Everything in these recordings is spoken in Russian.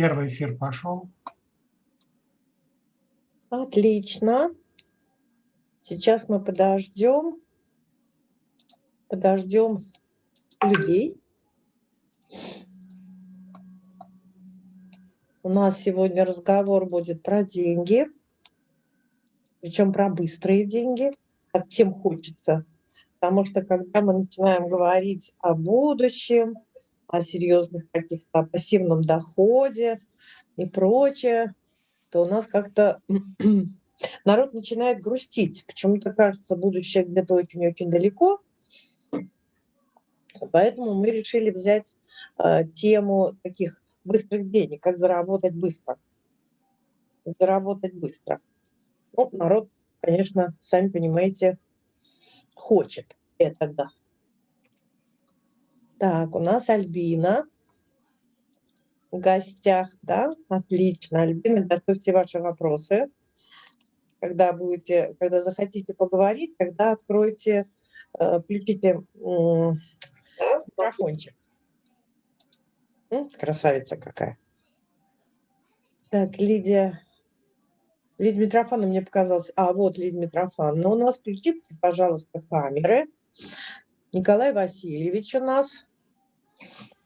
Первый эфир пошел. Отлично. Сейчас мы подождем, подождем людей. У нас сегодня разговор будет про деньги, причем про быстрые деньги, как всем хочется. Потому что когда мы начинаем говорить о будущем, о серьезных каких-то пассивном доходе и прочее, то у нас как-то народ начинает грустить. Почему-то кажется, будущее где-то очень-очень далеко. Поэтому мы решили взять э, тему таких быстрых денег, как заработать быстро. Заработать быстро. Ну, народ, конечно, сами понимаете, хочет этого. Так, у нас Альбина в гостях, да? Отлично. Альбина, готовьте ваши вопросы. Когда будете, когда захотите поговорить, тогда откройте, э, включите микрофончик. Красавица какая. Так, Лидия. Лидия Митрофана мне показалось. А, вот Лидия Митрофановна. У нас включите, пожалуйста, камеры. Николай Васильевич у нас.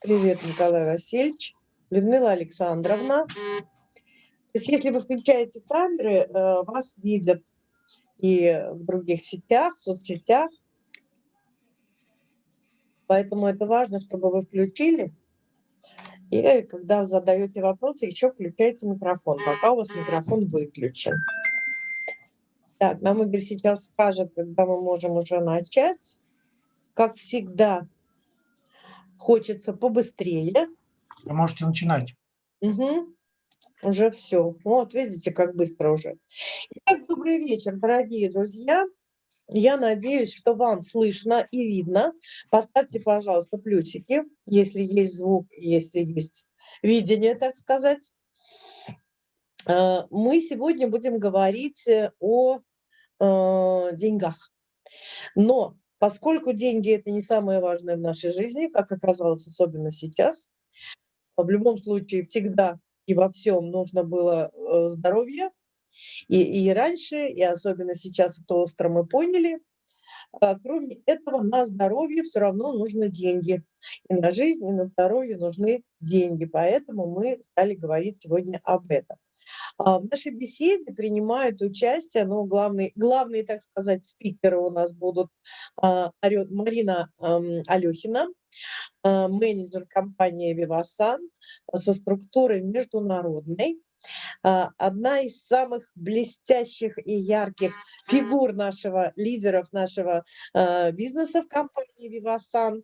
Привет, Николай Васильевич. Людмила Александровна. То есть если вы включаете камеры, э, вас видят и в других сетях, в соцсетях. Поэтому это важно, чтобы вы включили. И когда задаете вопросы, еще включайте микрофон, пока у вас микрофон выключен. Так, нам Игорь сейчас скажет, когда мы можем уже начать. Как всегда, хочется побыстрее. Вы можете начинать. Угу. Уже все. Вот, видите, как быстро уже. Итак, добрый вечер, дорогие друзья. Я надеюсь, что вам слышно и видно. Поставьте, пожалуйста, плюсики, если есть звук, если есть видение, так сказать. А, мы сегодня будем говорить о э, деньгах. Но поскольку деньги – это не самое важное в нашей жизни, как оказалось, особенно сейчас, в любом случае всегда и во всем нужно было э, здоровье, и, и раньше, и особенно сейчас это остро мы поняли. А, кроме этого, на здоровье все равно нужны деньги. И на жизнь, и на здоровье нужны деньги. Поэтому мы стали говорить сегодня об этом. А, в нашей беседе принимают участие, ну, главные, главные, так сказать, спикеры у нас будут а, Марина Алехина, менеджер компании «Вивасан» со структурой международной, а, одна из самых блестящих и ярких фигур нашего, лидеров нашего а, бизнеса в компании Vivasan.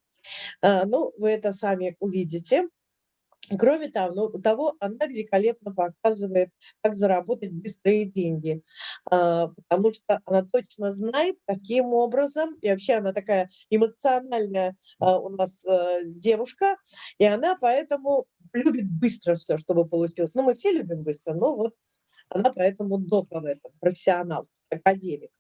А, ну, вы это сами увидите. Кроме того, ну, того, она великолепно показывает, как заработать быстрые деньги, потому что она точно знает, каким образом, и вообще она такая эмоциональная у нас э, девушка, и она поэтому любит быстро все, чтобы получилось. Ну, мы все любим быстро, но вот она поэтому дока в этом, профессионал, академик.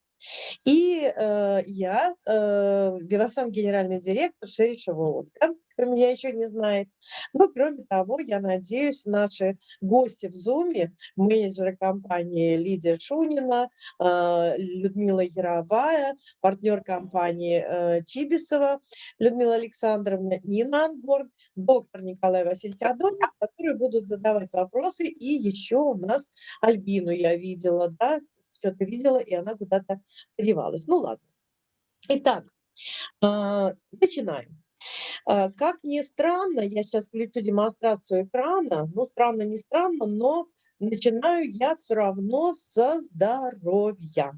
И э, я, э, Бивасан, генеральный директор Шеришева Ольга, кто меня еще не знает. Но кроме того, я надеюсь, наши гости в Зуме, менеджеры компании Лидия Шунина, э, Людмила Яровая, партнер компании э, Чибисова, Людмила Александровна, Нина Ангорн, доктор Николай Васильевич Адонин, которые будут задавать вопросы. И еще у нас Альбину я видела, да, что-то видела, и она куда-то подевалась. Ну ладно. Итак, а, начинаем. А, как ни странно, я сейчас включу демонстрацию экрана, ну странно, не странно, но начинаю я все равно со здоровья,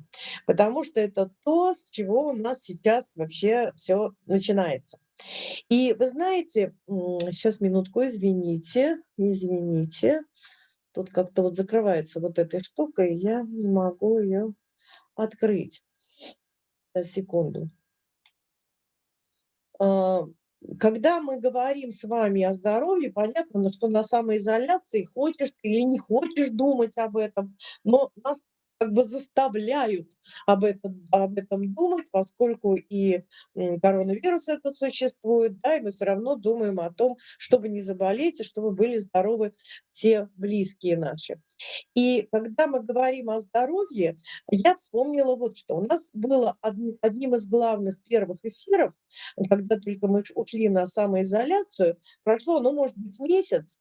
потому что это то, с чего у нас сейчас вообще все начинается. И вы знаете, сейчас минутку, извините, извините, Тут как-то вот закрывается вот этой штукой, я не могу ее открыть. Секунду. А, когда мы говорим с вами о здоровье, понятно, что на самоизоляции хочешь ты или не хочешь думать об этом, но нас как бы заставляют об этом, об этом думать, поскольку и коронавирус этот существует, да, и мы все равно думаем о том, чтобы не заболеть и чтобы были здоровы все близкие наши. И когда мы говорим о здоровье, я вспомнила вот что. У нас было одним из главных первых эфиров, когда только мы ушли на самоизоляцию, прошло, ну, может быть, месяц,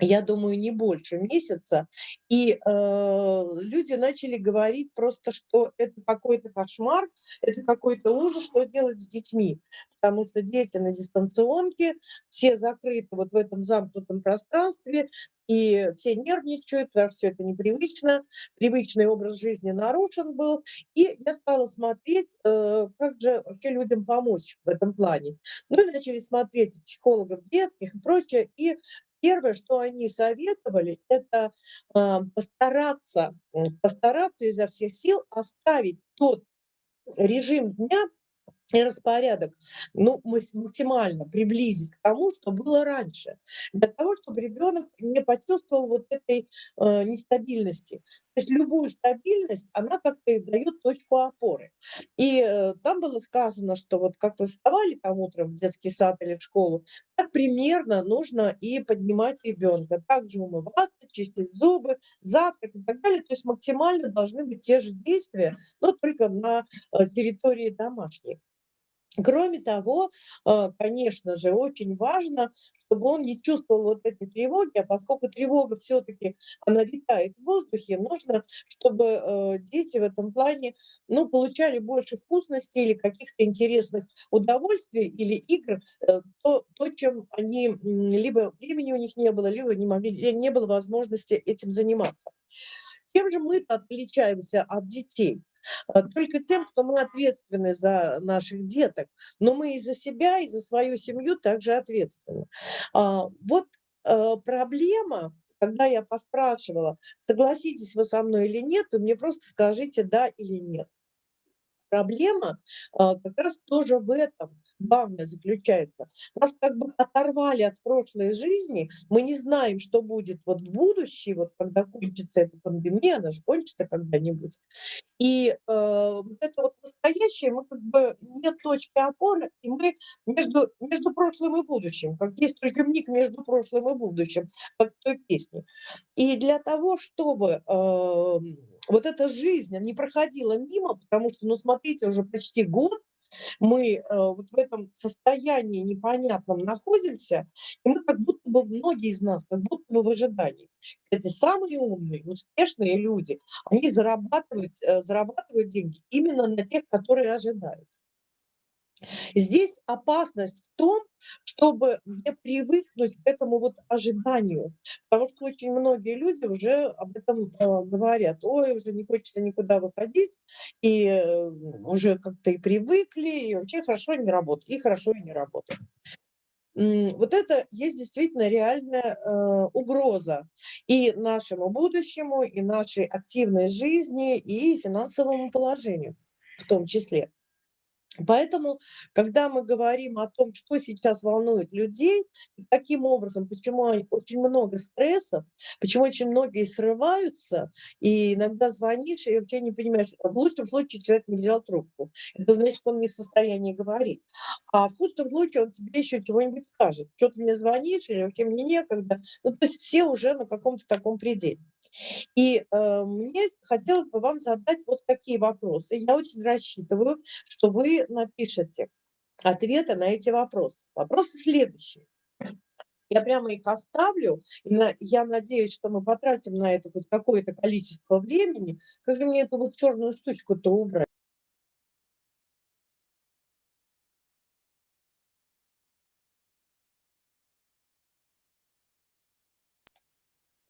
я думаю, не больше месяца, и э, люди начали говорить просто, что это какой-то кошмар, это какой-то ужас, что делать с детьми, потому что дети на дистанционке, все закрыты вот в этом замкнутом пространстве, и все нервничают, потому что все это непривычно, привычный образ жизни нарушен был, и я стала смотреть, э, как же вообще людям помочь в этом плане. Ну и начали смотреть психологов детских и прочее, и Первое, что они советовали, это э, постараться, постараться изо всех сил оставить тот режим дня, и распорядок, ну, максимально приблизить к тому, что было раньше, для того, чтобы ребенок не почувствовал вот этой э, нестабильности. То есть любую стабильность, она как-то дает точку опоры. И э, там было сказано, что вот как вы вставали там утром в детский сад или в школу, так примерно нужно и поднимать ребенка. Также умываться, чистить зубы, завтрак и так далее. То есть максимально должны быть те же действия, но только на э, территории домашней. Кроме того, э, конечно же, очень важно, чтобы он не чувствовал вот этой тревоги, а поскольку тревога все-таки, она витает в воздухе, нужно, чтобы э, дети в этом плане, ну, получали больше вкусностей или каких-то интересных удовольствий или игр, э, то, то, чем они, либо времени у них не было, либо не, могли, не было возможности этим заниматься. Чем же мы отличаемся от детей? А, только тем, что мы ответственны за наших деток, но мы и за себя, и за свою семью также ответственны. А, вот э, проблема, когда я поспрашивала, согласитесь вы со мной или нет, вы мне просто скажите да или нет. Проблема а, как раз тоже в этом главное заключается. Нас как бы оторвали от прошлой жизни, мы не знаем, что будет вот в будущем, вот когда кончится эта пандемия, она же кончится когда-нибудь. И э, вот это вот настоящее, мы как бы нет точки опоры, и мы между, между прошлым и будущим, как есть только миг между прошлым и будущим, как в той песне. И для того, чтобы э, вот эта жизнь не проходила мимо, потому что, ну смотрите, уже почти год мы э, вот в этом состоянии непонятном находимся, и мы как будто бы, многие из нас, как будто бы в ожидании. Эти самые умные, успешные люди, они зарабатывают, э, зарабатывают деньги именно на тех, которые ожидают. Здесь опасность в том, чтобы не привыкнуть к этому вот ожиданию, потому что очень многие люди уже об этом э, говорят, ой, уже не хочется никуда выходить, и э, уже как-то и привыкли, и вообще хорошо не работает, и хорошо и не работает. Вот это есть действительно реальная э, угроза и нашему будущему, и нашей активной жизни, и финансовому положению в том числе. Поэтому, когда мы говорим о том, что сейчас волнует людей, каким образом, почему очень много стрессов, почему очень многие срываются, и иногда звонишь и вообще не понимаешь, в лучшем случае человек не взял трубку. Это значит, он не в состоянии говорить. А в худшем случае он тебе еще чего-нибудь скажет. Что ты мне звонишь, или вообще мне некогда. Ну, то есть все уже на каком-то таком пределе. И э, мне хотелось бы вам задать вот такие вопросы. Я очень рассчитываю, что вы напишите ответы на эти вопросы. Вопросы следующие. Я прямо их оставлю, и на, я надеюсь, что мы потратим на это хоть какое-то количество времени. Как же мне эту вот черную штучку-то убрать?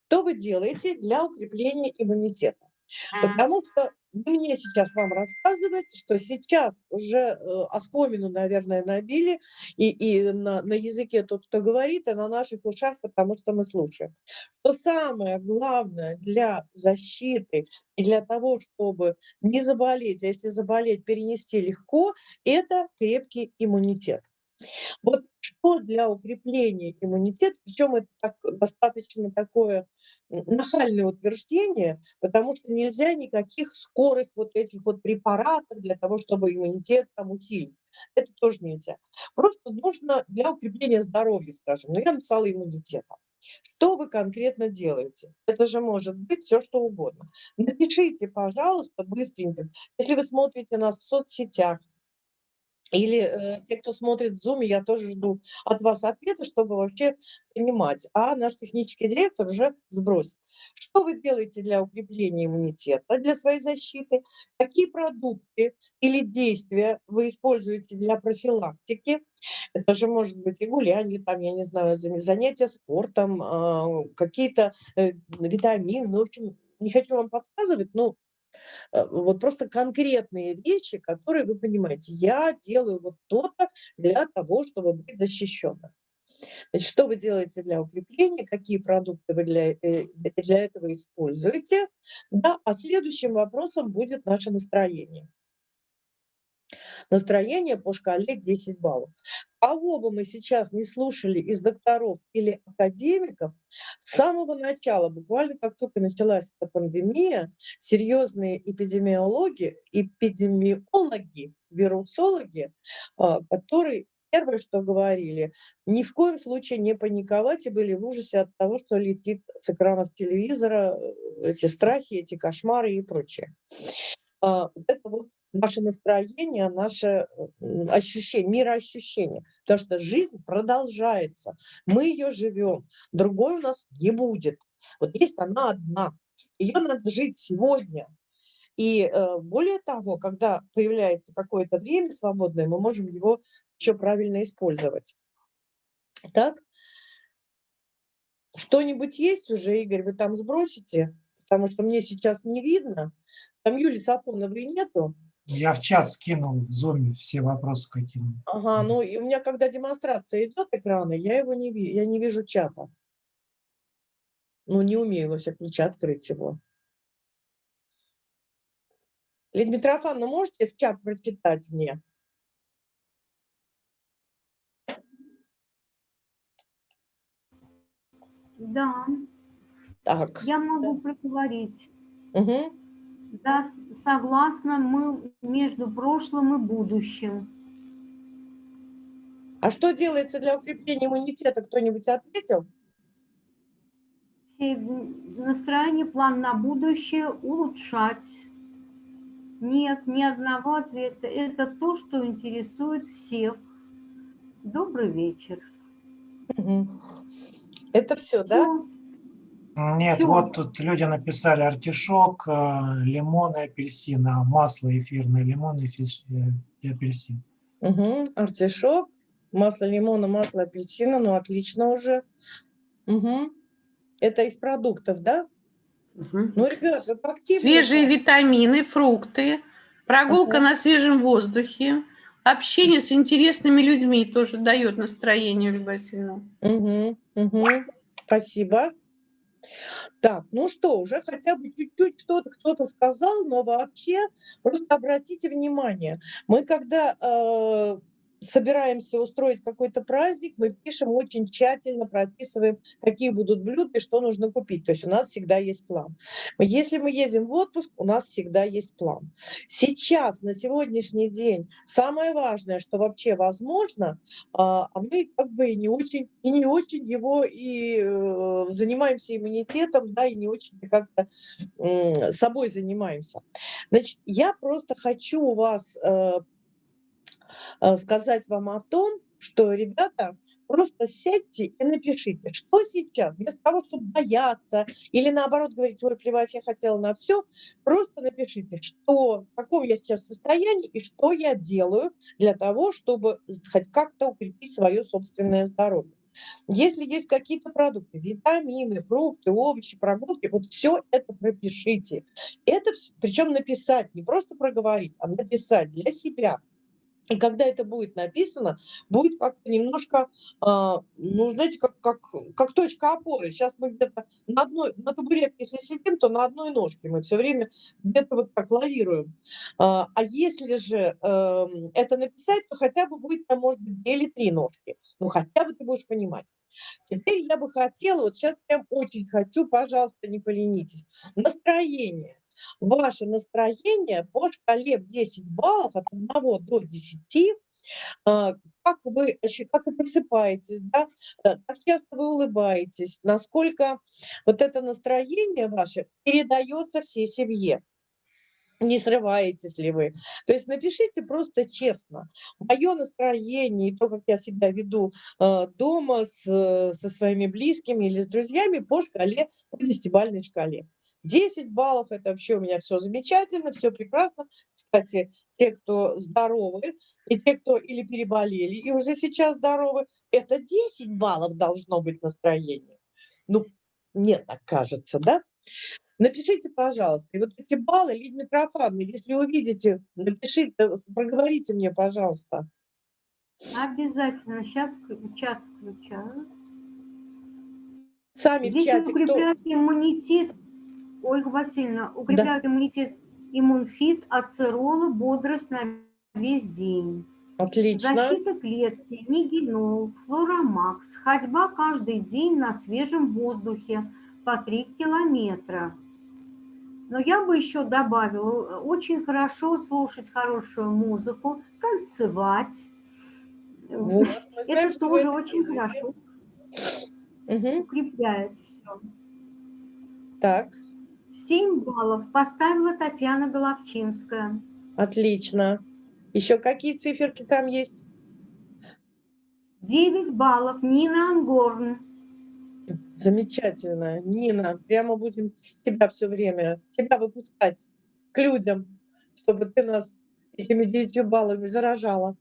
Что вы делаете для укрепления иммунитета? Потому что мне сейчас вам рассказываете, что сейчас уже э, оскомину, наверное, набили, и, и на, на языке тот, кто говорит, и на наших ушах, потому что мы слушаем. Что самое главное для защиты и для того, чтобы не заболеть, а если заболеть, перенести легко, это крепкий иммунитет. Вот что для укрепления иммунитета, причем это так, достаточно такое нахальное утверждение, потому что нельзя никаких скорых вот этих вот препаратов для того, чтобы иммунитет там усилить. Это тоже нельзя. Просто нужно для укрепления здоровья, скажем, но я написала иммунитета. Что вы конкретно делаете? Это же может быть все, что угодно. Напишите, пожалуйста, быстренько. Если вы смотрите нас в соцсетях, или э, те, кто смотрит в Zoom, я тоже жду от вас ответа, чтобы вообще понимать. А наш технический директор уже сбросит. Что вы делаете для укрепления иммунитета, для своей защиты? Какие продукты или действия вы используете для профилактики? Это же может быть и гуляние, там, я не знаю, занятия спортом, э, какие-то э, витамины. Ну, в общем, не хочу вам подсказывать, но вот просто конкретные вещи, которые вы понимаете, я делаю вот то-то для того, чтобы быть защищенным. Значит, что вы делаете для укрепления, какие продукты вы для, э, для этого используете. Да, а следующим вопросом будет наше настроение. Настроение по шкале 10 баллов. Кого бы мы сейчас не слушали из докторов или академиков, с самого начала, буквально как только началась эта пандемия, серьезные эпидемиологи, эпидемиологи, вирусологи, а, которые первое, что говорили, ни в коем случае не паниковать и были в ужасе от того, что летит с экранов телевизора, э, эти страхи, эти кошмары и прочее. А, вот это вот наше настроение, наше ощущение, мироощущение. Потому что жизнь продолжается, мы ее живем, другой у нас не будет. Вот есть она одна, ее надо жить сегодня. И э, более того, когда появляется какое-то время свободное, мы можем его еще правильно использовать. Так, что-нибудь есть уже, Игорь, вы там сбросите? Потому что мне сейчас не видно. Там Юли Сафоновой нету. Я в чат скинул в зуме все вопросы какие. Ага, ну и у меня, когда демонстрация идет экрана, я его не вижу, я не вижу чата. Ну, не умею, во всяком случае, открыть его. Лидия Митрофановна, можете в чат прочитать мне? Да. Так. Я могу проговорить. Угу. Да, согласна, мы между прошлым и будущим. А что делается для укрепления иммунитета? Кто-нибудь ответил? Настроение, план на будущее улучшать. Нет, ни одного ответа. Это то, что интересует всех. Добрый вечер. Угу. Это все, все, да? Нет, Всё. вот тут люди написали артишок, э, лимон и апельсин, а масло эфирное, лимон и, фиш, э, и апельсин. Угу, артишок, масло лимона, масло апельсина, ну отлично уже. Угу. Это из продуктов, да? Угу. Ну, ребята, активно. Свежие витамины, фрукты, прогулка угу. на свежем воздухе, общение с интересными людьми тоже дает настроение, Ольга Васильевна. Угу, угу. Спасибо. Так, ну что, уже хотя бы чуть-чуть что-то кто-то сказал, но вообще просто обратите внимание, мы когда э, собираемся устроить какой-то праздник, мы пишем очень тщательно, прописываем, какие будут блюда и что нужно купить. То есть у нас всегда есть план. Если мы едем в отпуск, у нас всегда есть план. Сейчас, на сегодняшний день, самое важное, что вообще возможно, а, а мы как бы не очень, и не очень его и э, занимаемся иммунитетом, да, и не очень как-то собой занимаемся. Значит, я просто хочу у вас Э, сказать вам о том, что, ребята, просто сядьте и напишите, что сейчас, вместо того, чтобы бояться или наоборот говорить, ой, плевать, я хотела на все, просто напишите, что, в каком я сейчас состоянии и что я делаю для того, чтобы хоть как-то укрепить свое собственное здоровье. Если есть какие-то продукты, витамины, фрукты, овощи, прогулки, вот все это пропишите. Это причем написать, не просто проговорить, а написать для себя – И когда это будет написано, будет как-то немножко, а, ну, знаете, как, как, как точка опоры. Сейчас мы где-то на одной, на табуретке, если сидим, то на одной ножке мы все время где-то вот так лавируем. А, а если же э, это написать, то хотя бы будет там, может быть, две или три ножки. Ну, хотя бы ты будешь понимать. Теперь я бы хотела, вот сейчас прям очень хочу, пожалуйста, не поленитесь, настроение ваше настроение по шкале в 10 баллов от 1 до 10, а, как вы, как вы просыпаетесь, да, э, как часто вы улыбаетесь, насколько вот это настроение ваше передается всей семье не срываетесь ли вы. То есть напишите просто честно. Мое настроение и то, как я себя веду э, дома с, со своими близкими или с друзьями по шкале, по десятибальной шкале. 10 баллов, это вообще у меня все замечательно, все прекрасно. Кстати, те, кто здоровы, и те, кто или переболели, и уже сейчас здоровы, это 10 баллов должно быть настроение. Ну, мне так кажется, да? Напишите, пожалуйста, и вот эти баллы, Лид Митрофановна, если увидите, напишите, проговорите мне, пожалуйста. Обязательно. Сейчас чат включаю. Сами Здесь в чате, укрепляет кто... иммунитет Ольга Васильевна, укрепляют да. иммунитет иммунфит, ацерола, бодрость на весь день. Отлично. Защита клетки, нигенол, флоромакс, ходьба каждый день на свежем воздухе по 3 километра. Но я бы еще добавила, очень хорошо слушать хорошую музыку, танцевать. Вот, знаем, это тоже очень хорошо. Угу. Укрепляет все. Так. 7 баллов поставила Татьяна Головчинская. Отлично. Еще какие циферки там есть? 9 баллов Нина Ангорн. Замечательно. Нина, прямо будем с тебя все время, тебя выпускать к людям, чтобы ты нас этими 9 баллами заражала.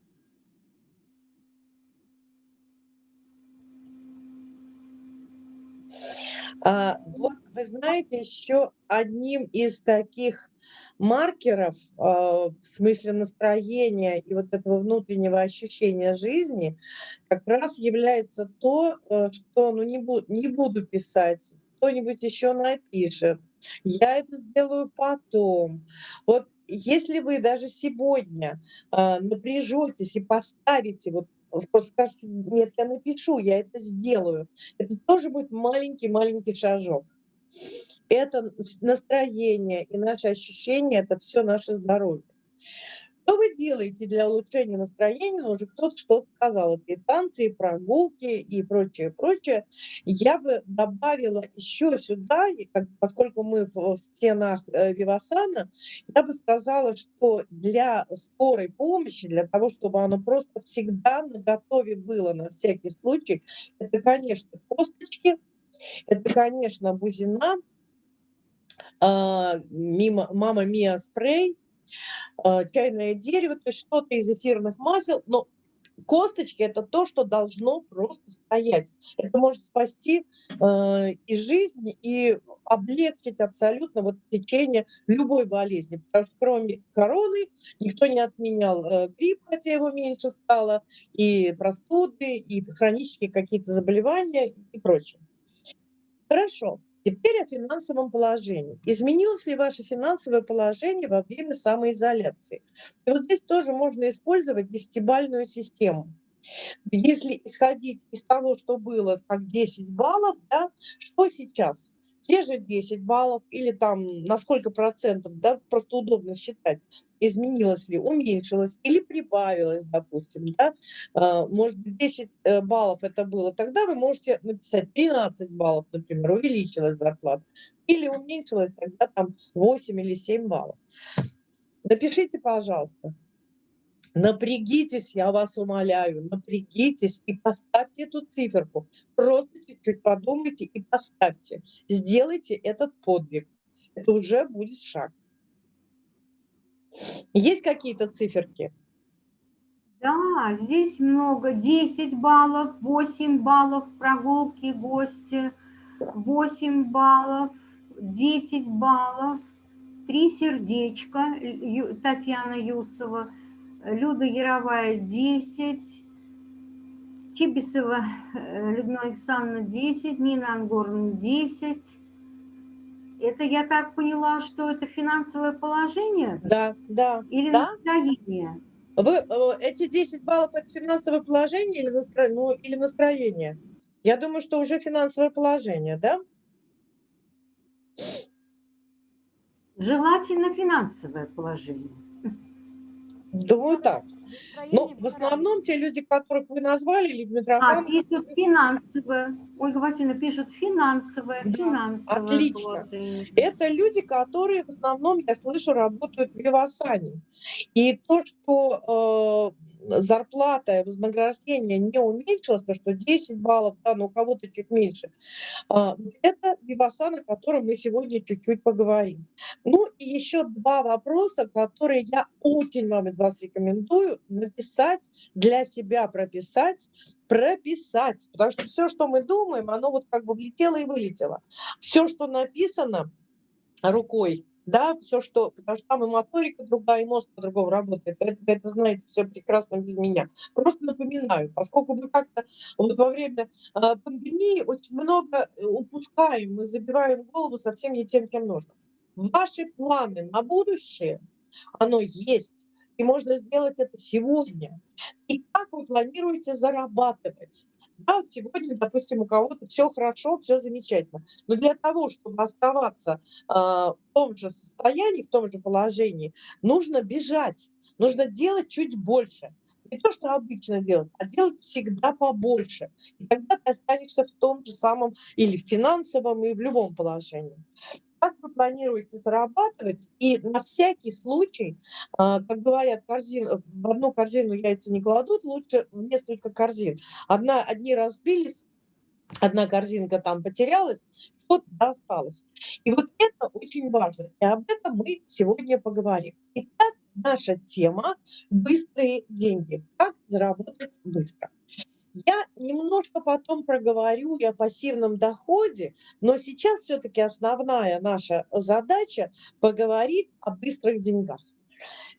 А, вот вы знаете, еще одним из таких маркеров а, в смысле настроения и вот этого внутреннего ощущения жизни как раз является то, э, что ну, не, буду, не буду писать, кто-нибудь еще напишет, я это сделаю потом. Вот если вы даже сегодня э, напряжетесь и поставите вот просто скажете, нет, я напишу, я это сделаю. Это тоже будет маленький-маленький шажок. Это настроение и наши ощущения, это все наше здоровье. Что вы делаете для улучшения настроения? Ну, уже кто-то что-то сказал. Это и танцы, и прогулки, и прочее, прочее. Я бы добавила еще сюда, поскольку мы в, в стенах э, Вивасана, я бы сказала, что для скорой помощи, для того, чтобы оно просто всегда на готове было на всякий случай, это, конечно, косточки, это, конечно, бузина, мимо, мама Мия спрей, Э, чайное дерево, то есть что-то из эфирных масел, но косточки это то, что должно просто стоять. Это может спасти э, и жизнь, и облегчить абсолютно вот течение любой болезни. Потому что кроме короны никто не отменял э, грипп, хотя его меньше стало, и простуды, и хронические какие-то заболевания и прочее. Хорошо. Теперь о финансовом положении. Изменилось ли ваше финансовое положение во время самоизоляции? И вот здесь тоже можно использовать десятибальную систему. Если исходить из того, что было как 10 баллов, да, что сейчас? Те же 10 баллов или там на сколько процентов, да, просто удобно считать, изменилось ли, уменьшилось или прибавилось, допустим, да, а, может быть 10 э, баллов это было, тогда вы можете написать 13 баллов, например, увеличилась зарплата, или уменьшилась тогда там 8 или 7 баллов. Напишите, пожалуйста, Напрягитесь, я вас умоляю, напрягитесь и поставьте эту циферку. Просто чуть-чуть подумайте и поставьте. Сделайте этот подвиг. Это уже будет шаг. Есть какие-то циферки? Да, здесь много. 10 баллов, 8 баллов прогулки, гости, 8 баллов, 10 баллов, 3 сердечка, Татьяна Юсова – Люда Яровая 10, Чибисова э, Людмила Александровна 10, Нина Ангорна 10. Это я так поняла, что это финансовое положение Да, да. или Да? настроение? Вы, э, эти 10 баллов – это финансовое положение или, настро... ну, или настроение? Я думаю, что уже финансовое положение, да? Желательно финансовое положение. Думаю, так. Но в основном те люди, которых вы назвали, Людмила А, Митрофановна, пишут финансовое. Ольга Васильевна пишет финансовое, Да, финансовое отлично. положение. это люди, которые в основном, я слышу, работают в Вивасане. И то, что э, зарплата и вознаграждение не уменьшилось, то, что 10 баллов, да, но у кого-то чуть меньше, а, это Вивасан, о котором мы сегодня чуть-чуть поговорим. Ну и еще два вопроса, которые я очень вам из вас рекомендую написать, для себя прописать, прописать. Потому что все, что мы думаем, оно вот как бы влетело и вылетело. Все, что написано рукой, да, все, что, потому что там и моторика другая, и мозг по-другому работает. Вы это, вы это знаете все прекрасно без меня. Просто напоминаю, поскольку мы как-то вот во время а, пандемии очень много э, упускаем, мы забиваем голову совсем не тем, чем нужно. Ваши планы на будущее, оно есть, и можно сделать это сегодня. И как вы планируете зарабатывать? Да, сегодня, допустим, у кого-то все хорошо, все замечательно. Но для того, чтобы оставаться э, в том же состоянии, в том же положении, нужно бежать, нужно делать чуть больше. Не то, что обычно делать, а делать всегда побольше. И тогда ты останешься в том же самом или в финансовом, и в любом положении как вы планируете зарабатывать, и на всякий случай, а, как говорят, корзин, в одну корзину яйца не кладут, лучше в несколько корзин. Одна, одни разбились, одна корзинка там потерялась, что-то осталось. И вот это очень важно, и об этом мы сегодня поговорим. Итак, наша тема – быстрые деньги. Как заработать быстро. Я немножко потом проговорю и о пассивном доходе, но сейчас все-таки основная наша задача поговорить о быстрых деньгах.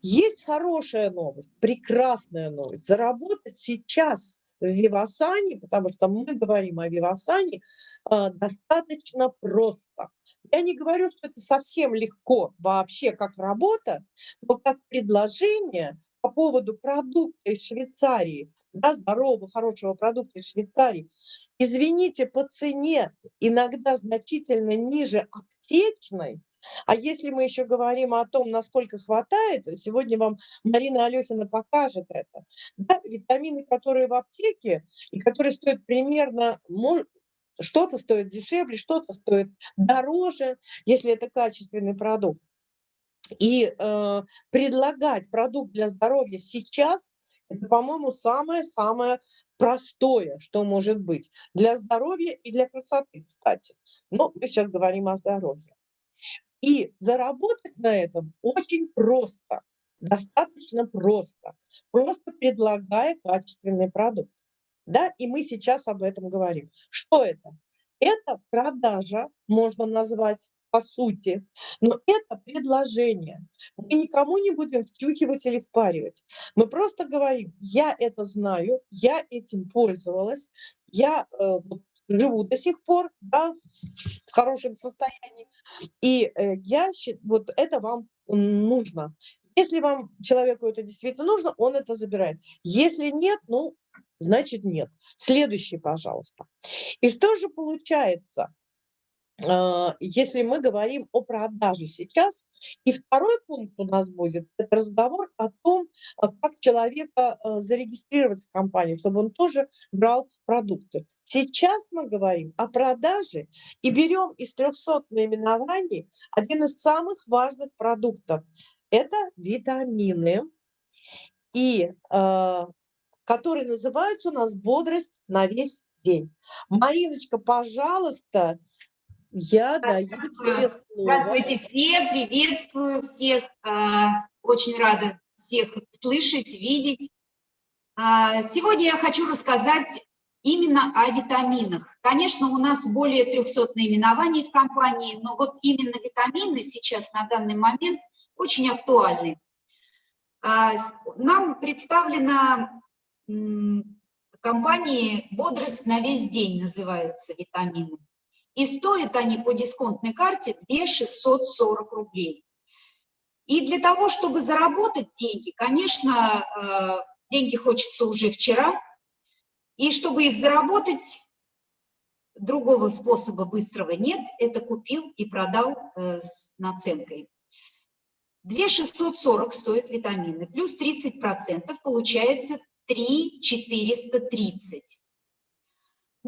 Есть хорошая новость, прекрасная новость. Заработать сейчас в Вивасане, потому что мы говорим о Вивасане, а, достаточно просто. Я не говорю, что это совсем легко вообще как работа, но как предложение по поводу продукта из Швейцарии, да, здорового, хорошего продукта из Швейцарии, извините, по цене иногда значительно ниже аптечной, а если мы еще говорим о том, насколько хватает, сегодня вам Марина Алехина покажет это. Да, витамины, которые в аптеке и которые стоят примерно, что-то стоит дешевле, что-то стоит дороже, если это качественный продукт. И э, предлагать продукт для здоровья сейчас, это, по-моему, самое-самое простое, что может быть для здоровья и для красоты, кстати. Но мы сейчас говорим о здоровье. И заработать на этом очень просто, достаточно просто, просто предлагая качественный продукт. Да, и мы сейчас об этом говорим. Что это? Это продажа, можно назвать по сути, но это предложение. Мы никому не будем втюхивать или впаривать. Мы просто говорим, я это знаю, я этим пользовалась, я э, живу до сих пор да, в хорошем состоянии, и э, я вот это вам нужно. Если вам человеку это действительно нужно, он это забирает. Если нет, ну, значит нет. Следующий, пожалуйста. И что же получается? А, если мы говорим о продаже сейчас. И второй пункт у нас будет – это разговор о том, а, как человека а, зарегистрировать в компании, чтобы он тоже брал продукты. Сейчас мы говорим о продаже и берем из 300 наименований один из самых важных продуктов. Это витамины, и, которые называются у нас «Бодрость на весь день». Мариночка, пожалуйста, я даю тебе слово. Здравствуйте все, приветствую всех. А, очень рада всех слышать, видеть. А, сегодня я хочу рассказать именно о витаминах. Конечно, у нас более 300 наименований в компании, но вот именно витамины сейчас на данный момент очень актуальны. А, Нам представлена м, компании «Бодрость на весь день» называются витамины. И стоят они по дисконтной карте 2 640 рублей. И для того, чтобы заработать деньги, конечно, э, деньги хочется уже вчера, и чтобы их заработать, другого способа быстрого нет, это купил и продал э, с наценкой. 2 640 стоят витамины, плюс 30%, получается 3 430.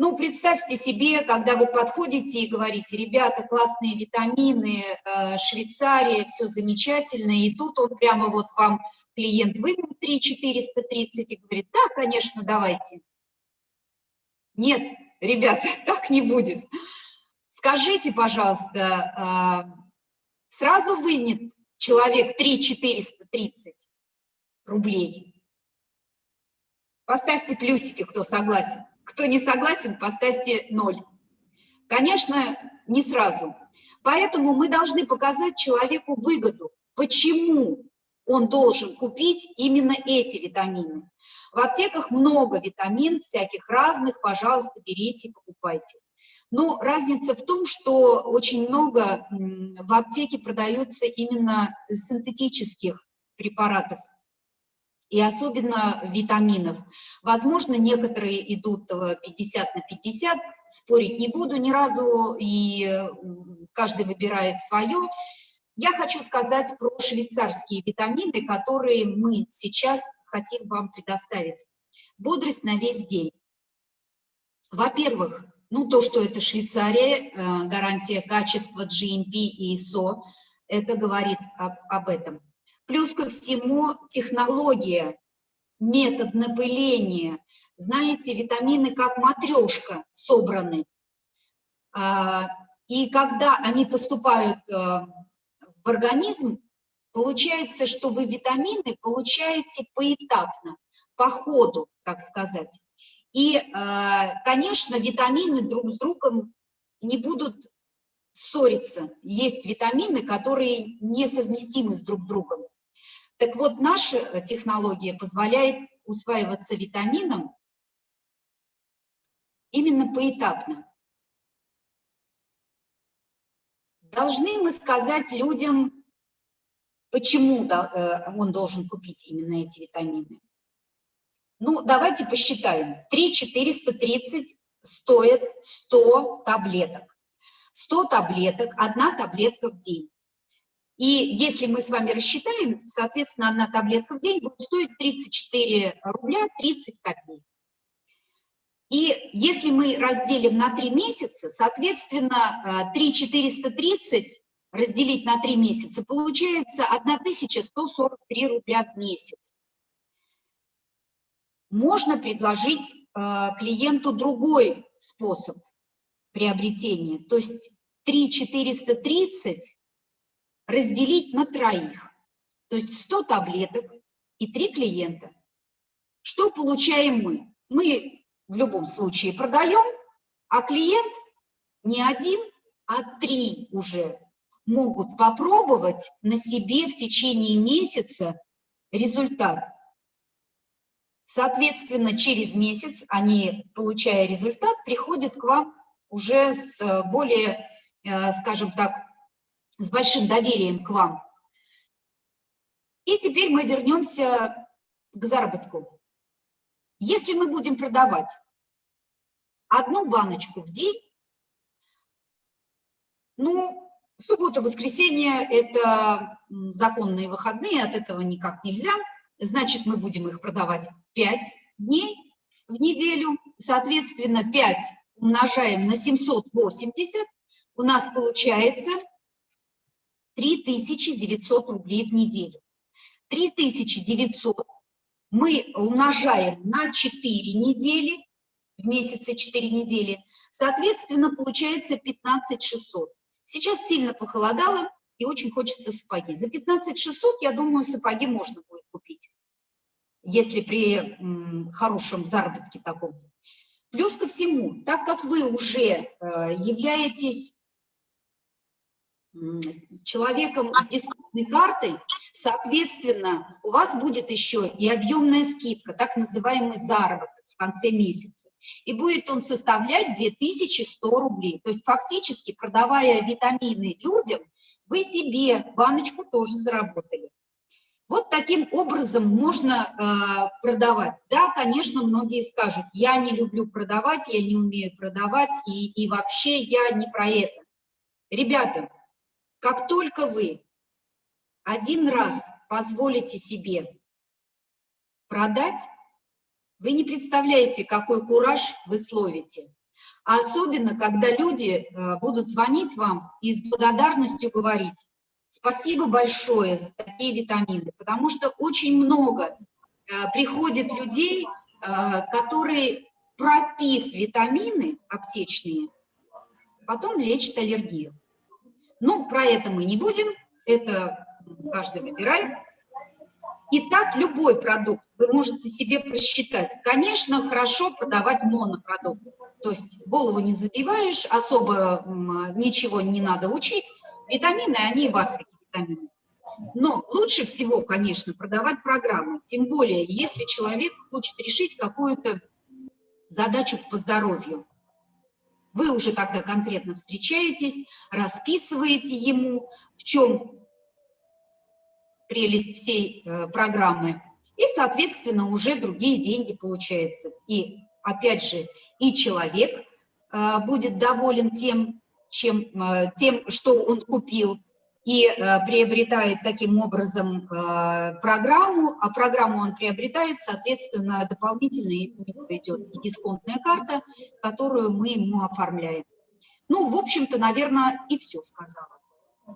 Ну, представьте себе, когда вы подходите и говорите, ребята, классные витамины, э, Швейцария, все замечательно, и тут он прямо вот вам, клиент, вывел 3 430 и говорит, да, конечно, давайте. Нет, ребята, так не будет. Скажите, пожалуйста, а, сразу вынет человек 3 430 рублей? Поставьте плюсики, кто согласен. Кто не согласен, поставьте ноль. Конечно, не сразу. Поэтому мы должны показать человеку выгоду, почему он должен купить именно эти витамины. В аптеках много витамин, всяких разных, пожалуйста, берите, покупайте. Но разница в том, что очень много в аптеке продается именно синтетических препаратов, и особенно витаминов. Возможно, некоторые идут э, 50 на 50, спорить не буду ни разу, и м, каждый выбирает свое. Я хочу сказать про швейцарские витамины, которые мы сейчас хотим вам предоставить. Бодрость на весь день. Во-первых, ну то, что это Швейцария, э, гарантия качества GMP и ISO, это говорит об, об этом. Плюс ко всему технология, метод напыления. Знаете, витамины как матрешка собраны. А, И когда они поступают э, в организм, получается, что вы витамины получаете поэтапно, по ходу, так сказать. И, э, конечно, витамины друг с другом не будут ссориться. Есть витамины, которые несовместимы с друг другом. Так вот, наша технология позволяет усваиваться витаминам именно поэтапно. Должны мы сказать людям, почему э, он должен купить именно эти витамины. Ну, давайте посчитаем. 3 430 стоит 100 таблеток. 100 таблеток, одна таблетка в день. И если мы с вами рассчитаем, соответственно, одна таблетка в день будет стоить 34 рубля 30 копеек. И если мы разделим на 3 месяца, соответственно, 3 430 разделить на 3 месяца, получается 1143 рубля в месяц. Можно предложить э, клиенту другой способ приобретения, то есть 3 430 разделить на троих, то есть 100 таблеток и 3 клиента. Что получаем мы? Мы в любом случае продаем, а клиент не один, а три уже могут попробовать на себе в течение месяца результат. Соответственно, через месяц они, получая результат, приходят к вам уже с более, э, скажем так, с большим доверием к вам. И теперь мы вернемся к заработку. Если мы будем продавать одну баночку в день, ну, суббота, воскресенье – это законные выходные, от этого никак нельзя. Значит, мы будем их продавать 5 дней в неделю. Соответственно, 5 умножаем на 780, у нас получается 3900 рублей в неделю. 3900 мы умножаем на 4 недели, в месяце 4 недели, соответственно, получается 15600. Сейчас сильно похолодало, и очень хочется сапоги. За 15600, я думаю, сапоги можно будет купить, если при хорошем заработке таком. Плюс ко всему, так как вы уже э, являетесь человеком с дисконтной картой, соответственно, у вас будет еще и объемная скидка, так называемый заработок в конце месяца. И будет он составлять 2100 рублей. То есть фактически, продавая витамины людям, вы себе баночку тоже заработали. Вот таким образом можно э, продавать. Да, конечно, многие скажут, я не люблю продавать, я не умею продавать, и, и вообще я не про это. Ребята, как только вы один раз позволите себе продать, вы не представляете, какой кураж вы словите. Особенно, когда люди э, будут звонить вам и с благодарностью говорить, спасибо большое за такие витамины, потому что очень много э, приходит людей, э, которые, пропив витамины аптечные, потом лечат аллергию. Ну, про это мы не будем, это каждый выбирает. Итак, любой продукт вы можете себе просчитать. Конечно, хорошо продавать монопродукт, то есть голову не забиваешь, особо ничего не надо учить. Витамины, они в Африке витамины. Но лучше всего, конечно, продавать программы, тем более, если человек хочет решить какую-то задачу по здоровью. Вы уже тогда конкретно встречаетесь, расписываете ему, в чем прелесть всей э, программы, и, соответственно, уже другие деньги получаются. И, опять же, и человек э, будет доволен тем, чем, э, тем, что он купил, и э, приобретает таким образом э, программу, а программу он приобретает, соответственно, дополнительно идет и дисконтная карта, которую мы ему оформляем. Ну, в общем-то, наверное, и все сказала.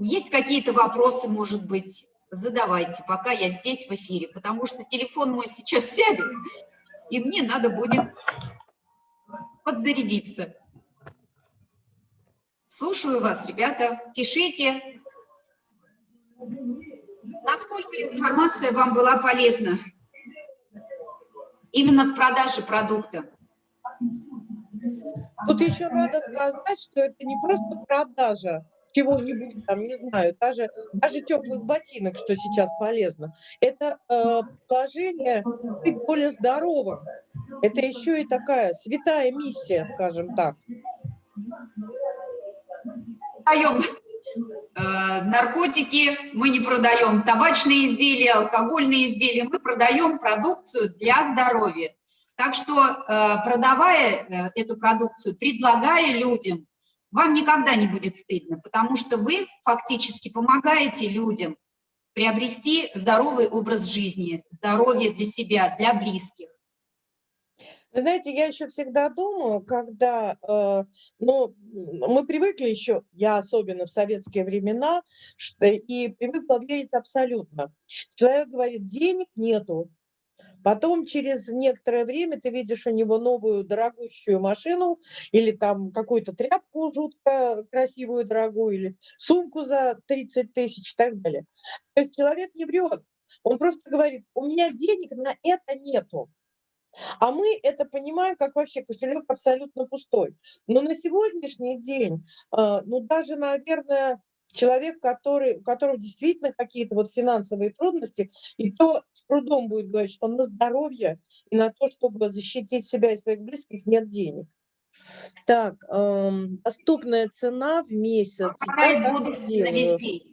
Есть какие-то вопросы, может быть, задавайте, пока я здесь в эфире, потому что телефон мой сейчас сядет, и мне надо будет подзарядиться. Слушаю вас, ребята, пишите. Насколько информация вам была полезна? Именно в продаже продукта. Тут еще надо сказать, что это не просто продажа чего-нибудь, там, не знаю, даже, даже теплых ботинок, что сейчас полезно. Это э, положение быть более здоровым. Это еще и такая святая миссия, скажем так. Даем наркотики мы не продаем, табачные изделия, алкогольные изделия, мы продаем продукцию для здоровья. Так что, э, продавая э, эту продукцию, предлагая людям, вам никогда не будет стыдно, потому что вы фактически помогаете людям приобрести здоровый образ жизни, здоровье для себя, для близких. Знаете, я еще всегда думаю, когда, э, ну, мы привыкли еще, я особенно в советские времена, что, и привыкла верить абсолютно. Человек говорит, денег нету. Потом через некоторое время ты видишь у него новую дорогущую машину или там какую-то тряпку жутко красивую, дорогую, или сумку за 30 тысяч и так далее. То есть человек не врет. Он просто говорит, у меня денег на это нету. А мы это понимаем, как вообще кошелек абсолютно пустой. Но на сегодняшний день, а, ну даже, наверное, человек, который, у которого действительно какие-то вот финансовые трудности, и то с трудом будет говорить, что на здоровье и на то, чтобы защитить себя и своих близких, нет денег. Так, эм, доступная цена в месяц. Весь день?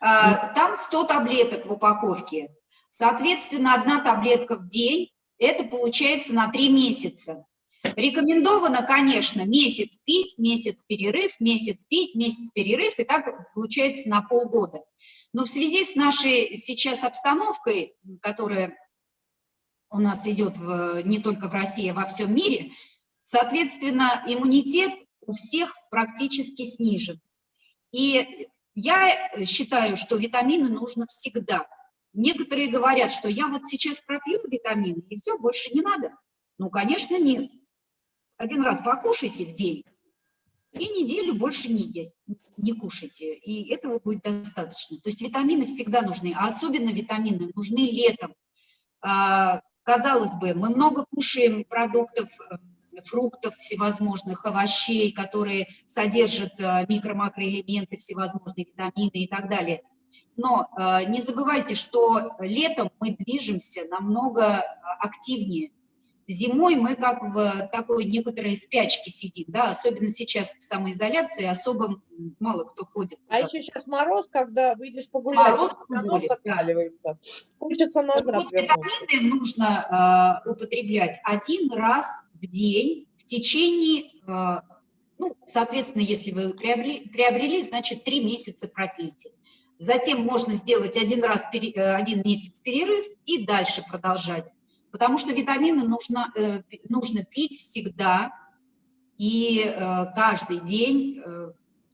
А, там 100 таблеток в упаковке. Соответственно, одна таблетка в день это получается на 3 месяца. Рекомендовано, конечно, месяц пить, месяц перерыв, месяц пить, месяц перерыв, и так получается на полгода. Но в связи с нашей сейчас обстановкой, которая у нас идет в, не только в России, а во всем мире, соответственно, иммунитет у всех практически снижен. И я считаю, что витамины нужно всегда. Некоторые говорят, что я вот сейчас пропью витамины, и все, больше не надо. Ну, конечно, нет. Один раз покушайте в день, и неделю больше не есть, не кушайте, и этого будет достаточно. То есть витамины всегда нужны, а особенно витамины нужны летом. А, казалось бы, мы много кушаем продуктов, фруктов всевозможных, овощей, которые содержат э, микро-макроэлементы, всевозможные витамины и так далее. Но э, не забывайте, что летом мы движемся намного активнее. Зимой мы как в такой некоторой спячке сидим, да, особенно сейчас в самоизоляции, особо мало кто ходит. А еще сейчас мороз, когда выйдешь погулять, Мороз оно закаливается. Хочется назад вот витамины нужно э, употреблять один раз в день в течение, э, ну, соответственно, если вы приобрели, приобрели, значит, три месяца пропейте. Затем можно сделать один раз, э, один месяц перерыв и дальше продолжать потому что витамины нужно, э, нужно пить всегда и э, каждый день.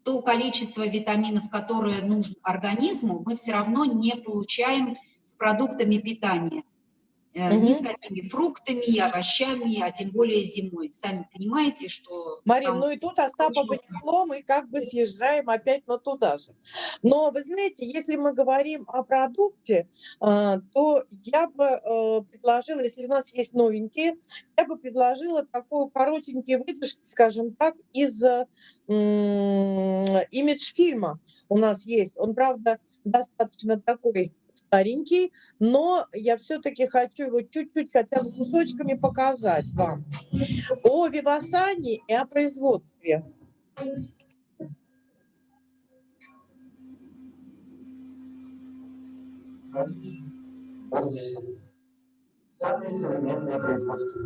То количество витаминов, которое нужно организму, мы все равно не получаем с продуктами питания. Угу. Ни с какими фруктами, овощами, а тем более зимой. Сами понимаете, что... Марин, ну и тут Остапа понесло, мы как бы съезжаем опять на туда же. Но вы знаете, если мы говорим о продукте, а, то я бы э, предложила, если у нас есть новенькие, я бы предложила такую коротенькие выдержки, скажем так, из имидж фильма у нас есть. Он, правда, достаточно такой старенький, но я все-таки хочу его чуть-чуть хотя бы кусочками показать вам. О Вивасане и о производстве. Самое современное производство.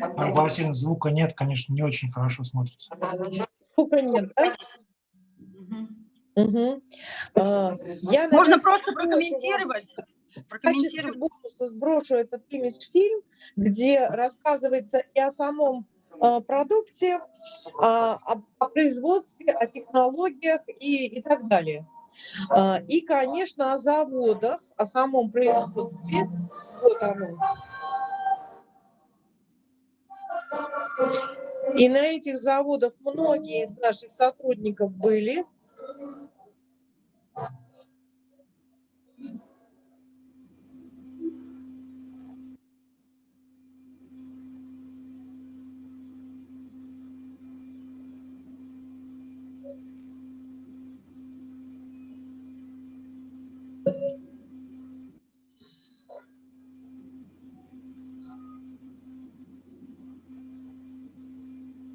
Марья Васильевна, звука нет, конечно, не очень хорошо смотрится. Звука нет, да? Угу. А, я Можно просто прокомментировать? прокомментировать. бонуса сброшу этот имидж-фильм, где рассказывается и о самом а, продукте, а, о, о производстве, о технологиях и, и так далее. А, и, конечно, о заводах, о самом производстве. Вот оно. И на этих заводах многие из наших сотрудников были.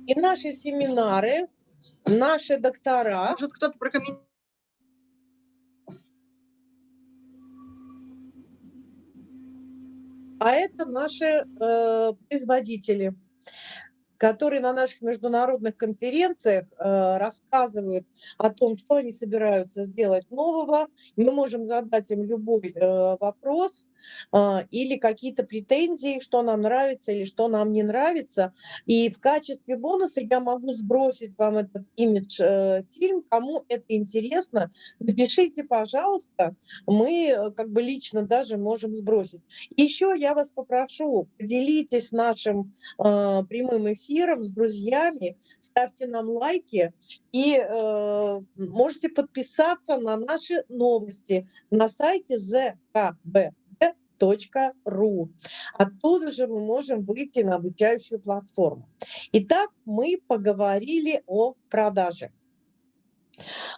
И наши семинары, наши доктора... Может, кто-то прокомментирует? А это наши э, производители которые на наших международных конференциях э, рассказывают о том, что они собираются сделать нового. Мы можем задать им любой э, вопрос или какие-то претензии, что нам нравится или что нам не нравится. И в качестве бонуса я могу сбросить вам этот имидж-фильм. Э, Кому это интересно, напишите, пожалуйста. Мы э, как бы лично даже можем сбросить. Еще я вас попрошу, поделитесь нашим э, прямым эфиром с друзьями, ставьте нам лайки и э, можете подписаться на наши новости на сайте zkb.ru. Оттуда же мы можем выйти на обучающую платформу. Итак, мы поговорили о продаже.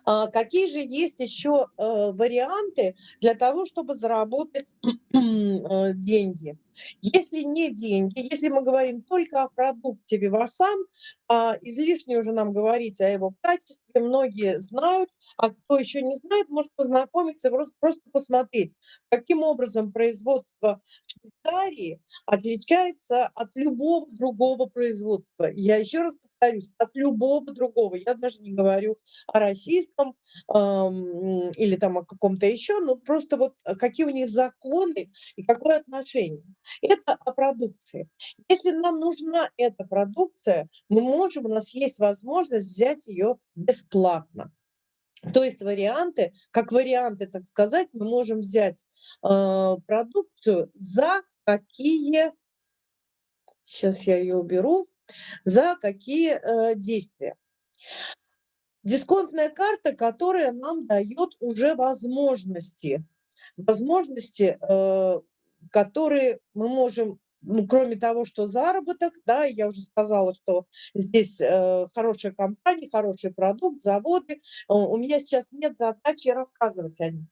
А какие же есть еще э, варианты для того, чтобы заработать э, деньги? Если не деньги, если мы говорим только о продукте Вивасан, излишне уже нам говорить о его качестве, многие знают, а кто еще не знает, может познакомиться, просто, просто посмотреть, каким образом производство Швейцарии отличается от любого другого производства. Я еще раз повторюсь, от любого другого. Я даже не говорю о российском эм, или там о каком-то еще, но просто вот э, какие у них законы и какое отношение. Это о продукции. Если нам нужна эта продукция, мы можем, у нас есть возможность взять ее бесплатно. То есть варианты, как варианты, так сказать, мы можем взять э, продукцию за какие, сейчас я ее уберу, за какие э, действия. дисконтная карта, которая нам дает уже возможности, возможности, э, которые мы можем ну, кроме того, что заработок, да, я уже сказала, что здесь э, хорошая компания, хороший продукт, заводы. У меня сейчас нет задачи рассказывать о них.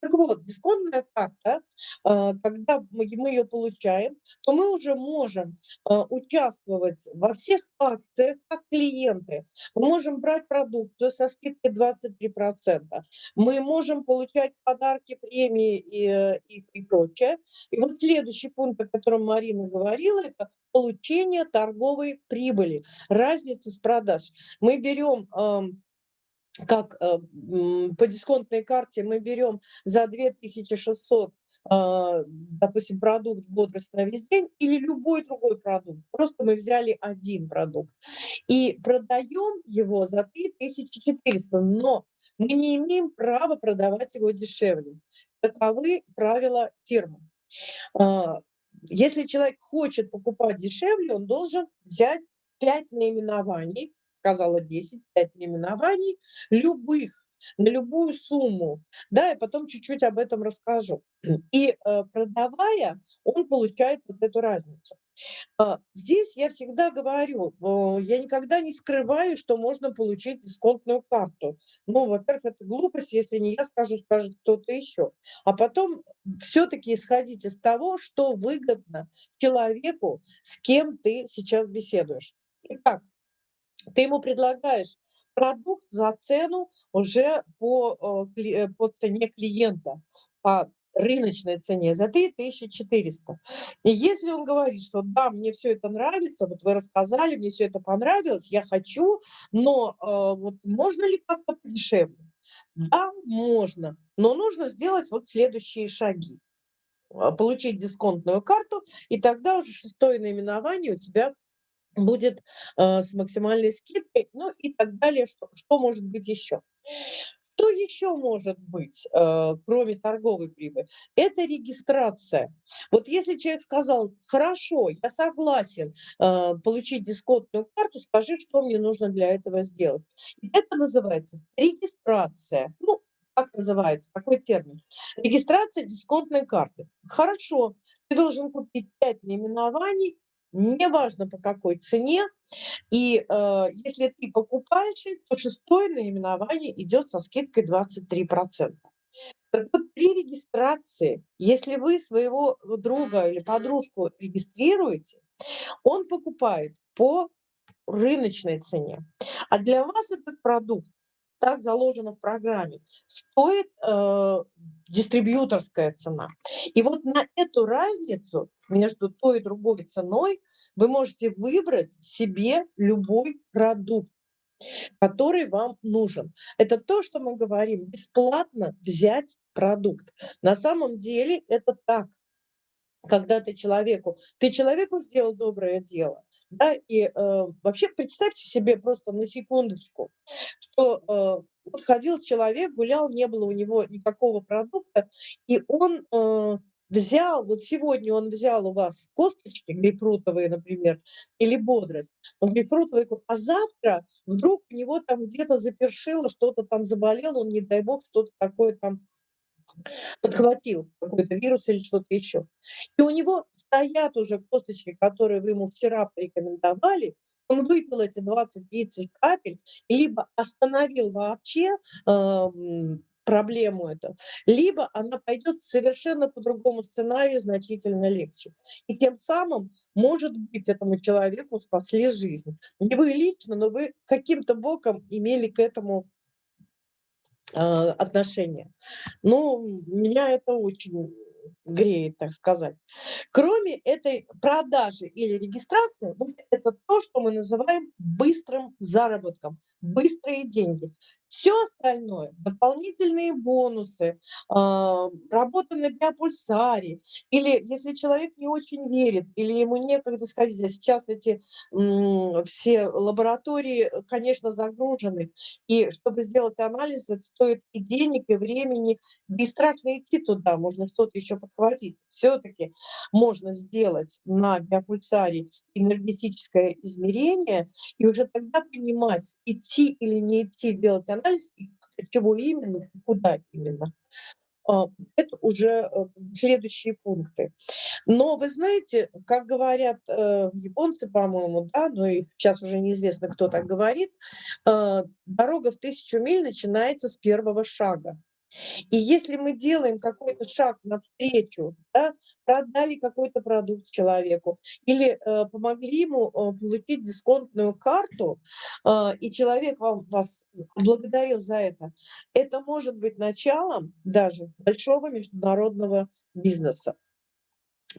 Так вот, дисконтная карта, а, когда мы ее получаем, то мы уже можем а, участвовать во всех акциях как клиенты. Мы можем брать продукцию со скидкой 23%. Мы можем получать подарки, премии и, и, и прочее. И вот следующий пункт, о котором Марина говорила, это получение торговой прибыли, разницы с продаж. Мы берем как э, по дисконтной карте мы берем за 2600 а, допустим, продукт «Бодрость на весь день» или любой другой продукт. Просто мы взяли один продукт и продаем его за 3400, но мы не имеем права продавать его дешевле. Таковы правила фирмы. А, если человек хочет покупать дешевле, он должен взять 5 наименований, сказала 10, 5 наименований, любых, на любую сумму. Да, я потом чуть-чуть об этом расскажу. И э, продавая, он получает вот эту разницу. А, здесь я всегда говорю, я никогда не скрываю, что можно получить дисконтную карту. Ну, во-первых, это глупость, если не я скажу, скажет кто-то еще. А потом все-таки исходить из того, что выгодно человеку, с кем ты сейчас беседуешь. Итак, ты ему предлагаешь продукт за цену уже по, э, э, по цене клиента, по рыночной цене за 3400. И если он говорит, что да, мне все это нравится, вот вы рассказали, мне все это понравилось, я хочу, но э, вот можно ли как-то подешевле? Да, можно, но нужно сделать вот следующие шаги. Получить дисконтную карту, и тогда уже шестое наименование у тебя будет э, с максимальной скидкой, ну и так далее. Что, что может быть еще? Что еще может быть, э, кроме торговой прибыли? Это регистрация. Вот если человек сказал, хорошо, я согласен э, получить дисконтную карту, скажи, что мне нужно для этого сделать. Это называется регистрация. Ну, как называется, какой термин? Регистрация дисконтной карты. Хорошо, ты должен купить 5 наименований, неважно по какой цене. И э, если ты покупаешь, то шестое наименование идет со скидкой 23%. Так вот, при регистрации, если вы своего друга или подружку регистрируете, он покупает по рыночной цене. А для вас этот продукт так заложено в программе, стоит э, дистрибьюторская цена. И вот на эту разницу между той и другой ценой вы можете выбрать себе любой продукт который вам нужен. Это то, что мы говорим, бесплатно взять продукт. На самом деле это так когда ты человеку, ты человеку сделал доброе дело, да, и э, вообще представьте себе просто на секундочку, что э, вот ходил человек, гулял, не было у него никакого продукта, и он э, взял, вот сегодня он взял у вас косточки грейпфрутовые, например, или бодрость, он грейпфрутовый, а завтра вдруг у него там где-то запершило, что-то там заболело, он, не дай бог, что-то такое там подхватил какой-то вирус или что-то еще. И у него стоят уже косточки, которые вы ему вчера порекомендовали, он выпил эти 20-30 капель, либо остановил вообще э, проблему эту, либо она пойдет совершенно по другому сценарию, значительно легче. И тем самым, может быть, этому человеку спасли жизнь. Не вы лично, но вы каким-то боком имели к этому а, отношения. Ну, меня это очень греет, так сказать. Кроме этой продажи или регистрации, это то, что мы называем быстрым заработком, быстрые деньги. Все остальное, дополнительные бонусы, а, работа на биопульсаре, или если человек не очень верит, или ему некогда сходить, а сейчас эти все лаборатории, конечно, загружены, и чтобы сделать анализ, это стоит и денег, и времени, и страшно идти туда, можно что-то еще подхватить. Все-таки можно сделать на биопульсаре энергетическое измерение, и уже тогда понимать, идти или не идти делать анализ, чего именно, куда именно. А, это уже э, следующие пункты. Но вы знаете, как говорят э, японцы, по-моему, да, ну и сейчас уже неизвестно, кто так говорит, э, дорога в тысячу миль начинается с первого шага. И если мы делаем какой-то шаг навстречу, да, продали какой-то продукт человеку или э, помогли ему э, получить дисконтную карту, э, и человек вам, вас благодарил за это, это может быть началом даже большого международного бизнеса.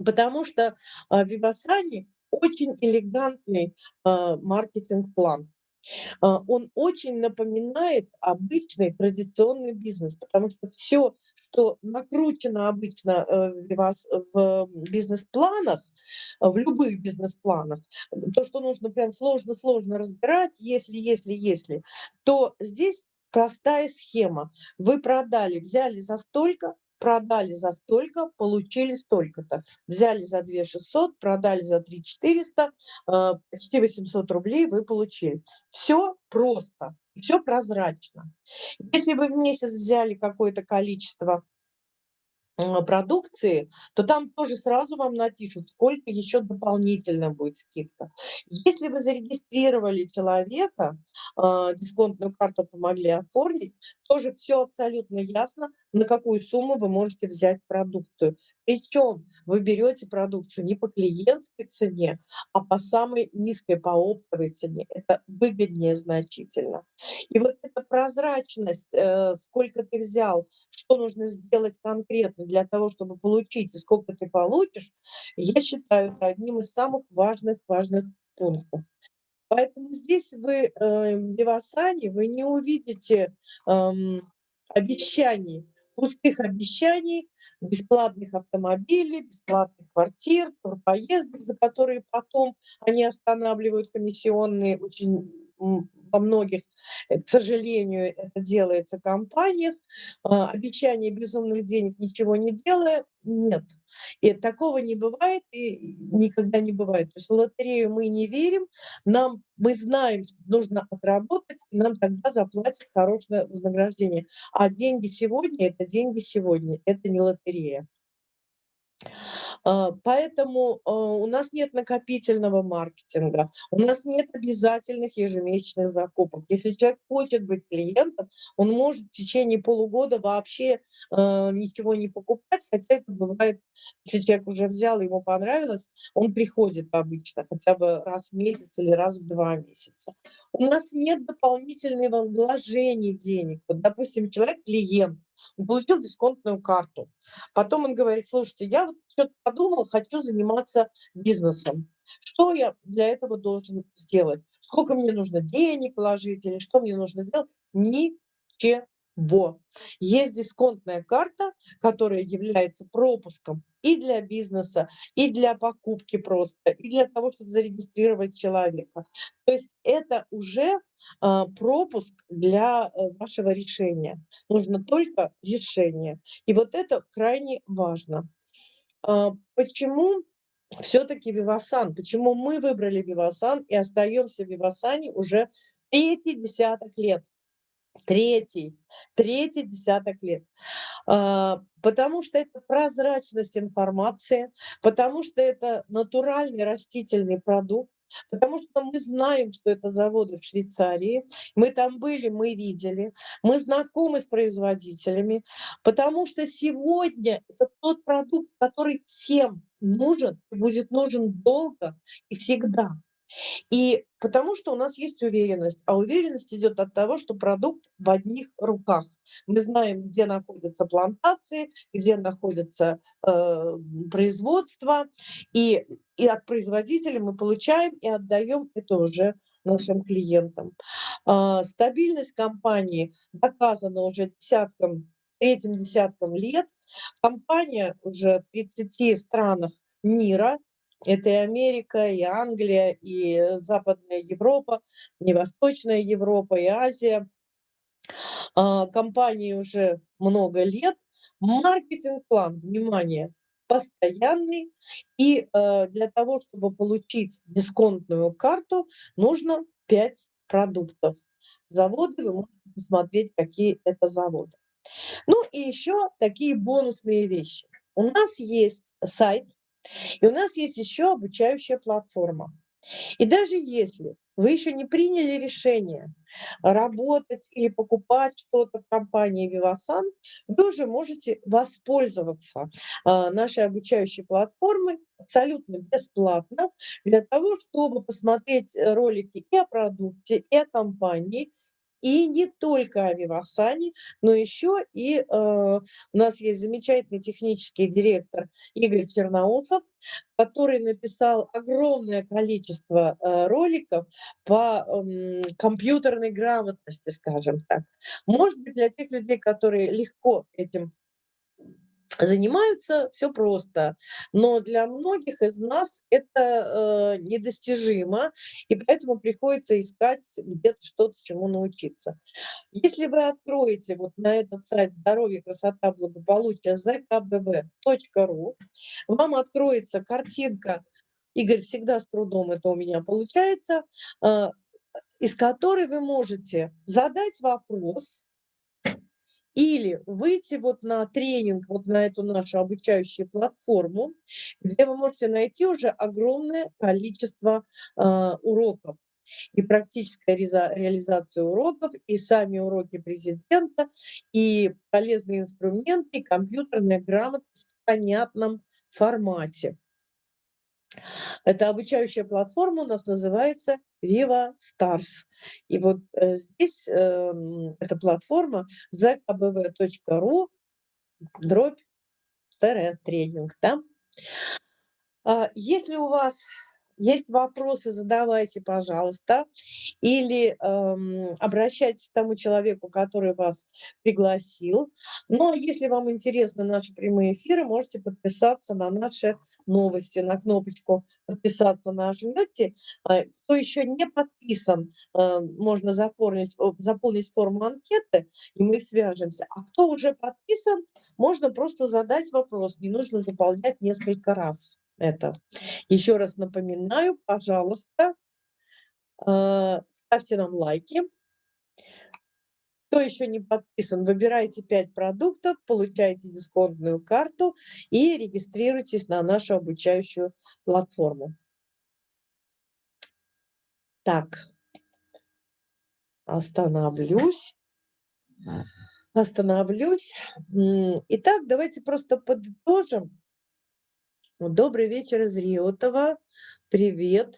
Потому что э, Вивасани очень элегантный э, маркетинг-план. А, он очень напоминает обычный традиционный бизнес, потому что все, что накручено обычно э, в бизнес-планах, в любых бизнес-планах, то, что нужно прям сложно-сложно разбирать, если, если, если, то здесь простая схема. Вы продали, взяли за столько, продали за столько, получили столько-то. Взяли за 2 600, продали за 3 400, э, почти 800 рублей вы получили. Все просто, все прозрачно. Если вы в месяц взяли какое-то количество продукции, то там тоже сразу вам напишут, сколько еще дополнительно будет скидка. Если вы зарегистрировали человека, э, дисконтную карту помогли оформить, тоже все абсолютно ясно, на какую сумму вы можете взять продукцию. Причем вы берете продукцию не по клиентской цене, а по самой низкой, по оптовой цене. Это выгоднее значительно. И вот эта прозрачность, э, сколько ты взял, что нужно сделать конкретно для того, чтобы получить, и сколько ты получишь, я считаю это одним из самых важных, важных пунктов. Поэтому здесь вы э, в Девасане вы не увидите э, обещаний пустых обещаний, бесплатных автомобилей, бесплатных квартир, поездок, за которые потом они останавливают комиссионные очень во многих, э, к сожалению, это делается в компаниях. А, обещание безумных денег, ничего не делая, нет. И такого не бывает и никогда не бывает. То есть в лотерею мы не верим, нам, мы знаем, что нужно отработать, и нам тогда заплатят хорошее вознаграждение. А деньги сегодня – это деньги сегодня, это не лотерея. А, поэтому а, у нас нет накопительного маркетинга, у нас нет обязательных ежемесячных закупок. Если человек хочет быть клиентом, он может в течение полугода вообще а, ничего не покупать, хотя это бывает, если человек уже взял, ему понравилось, он приходит обычно хотя бы раз в месяц или раз в два месяца. У нас нет дополнительного вложения денег. Вот, допустим, человек клиент, получил дисконтную карту. Потом он говорит, слушайте, я вот что-то подумал, хочу заниматься бизнесом. Что я для этого должен сделать? Сколько мне нужно денег вложить или что мне нужно сделать? Ничего. Во. Есть дисконтная карта, которая является пропуском и для бизнеса, и для покупки просто, и для того, чтобы зарегистрировать человека. То есть это уже а, пропуск для э, вашего решения. Нужно только решение. И вот это крайне важно. А, почему все-таки Вивасан? Почему мы выбрали Вивасан и остаемся в Вивасане уже третий десяток лет? Третий, третий десяток лет. А, потому что это прозрачность информации, потому что это натуральный растительный продукт, потому что мы знаем, что это заводы в Швейцарии, мы там были, мы видели, мы знакомы с производителями, потому что сегодня это тот продукт, который всем нужен, будет нужен долго и всегда. И потому что у нас есть уверенность, а уверенность идет от того, что продукт в одних руках. Мы знаем, где находятся плантации, где находится э, производство, и, и от производителя мы получаем и отдаем это уже нашим клиентам. А, стабильность компании доказана уже десятком, третьим десятком лет. Компания уже в 30 странах мира, это и Америка, и Англия, и Западная Европа, и Восточная Европа, и Азия. А, компании уже много лет. Маркетинг-план, внимание, постоянный. И э, для того, чтобы получить дисконтную карту, нужно 5 продуктов. Заводы, вы можете посмотреть, какие это заводы. Ну и еще такие бонусные вещи. У нас есть сайт, и у нас есть еще обучающая платформа. И даже если вы еще не приняли решение работать или покупать что-то в компании Vivasan, вы уже можете воспользоваться а, нашей обучающей платформой абсолютно бесплатно для того, чтобы посмотреть ролики и о продукте, и о компании, и не только о Вивасане, но еще и э, у нас есть замечательный технический директор Игорь Черноусов, который написал огромное количество э, роликов по э, компьютерной грамотности, скажем так. Может быть, для тех людей, которые легко этим занимаются, все просто. Но для многих из нас это э, недостижимо, и поэтому приходится искать где-то что-то, чему научиться. Если вы откроете вот на этот сайт здоровье, красота, благополучие zkbb.ru, вам откроется картинка, Игорь, всегда с трудом это у меня получается, э, из которой вы можете задать вопрос, или выйти вот на тренинг, вот на эту нашу обучающую платформу, где вы можете найти уже огромное количество э, уроков и практическая реализация уроков, и сами уроки президента, и полезные инструменты, и компьютерная грамотность в понятном формате. Эта обучающая платформа у нас называется Viva Stars. И вот э, здесь э, эта платформа zkbv.ru дробь тренинг. Да? А, если у вас есть вопросы, задавайте, пожалуйста, или эм, обращайтесь к тому человеку, который вас пригласил. Но если вам интересны наши прямые эфиры, можете подписаться на наши новости, на кнопочку «Подписаться» нажмете. Э, кто еще не подписан, э, можно заполнить, заполнить форму анкеты, и мы свяжемся. А кто уже подписан, можно просто задать вопрос, не нужно заполнять несколько раз это. Еще раз напоминаю, пожалуйста, э, ставьте нам лайки. Кто еще не подписан, выбирайте 5 продуктов, получайте дисконтную карту и регистрируйтесь на нашу обучающую платформу. Так, остановлюсь. Остановлюсь. Итак, давайте просто подытожим Добрый вечер из Риотова. Привет.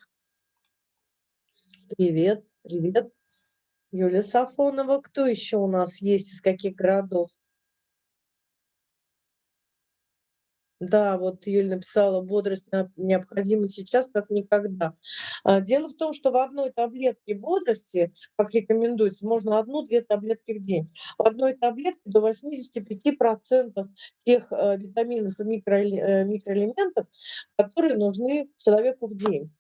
Привет, привет. Юлия Сафонова. Кто еще у нас есть, из каких городов? Да, вот Юль написала, бодрость необходима сейчас, как никогда. А, дело в том, что в одной таблетке бодрости, как рекомендуется, можно одну-две таблетки в день. В одной таблетке до 85% тех э, витаминов и э, микроэлементов, которые нужны человеку в день.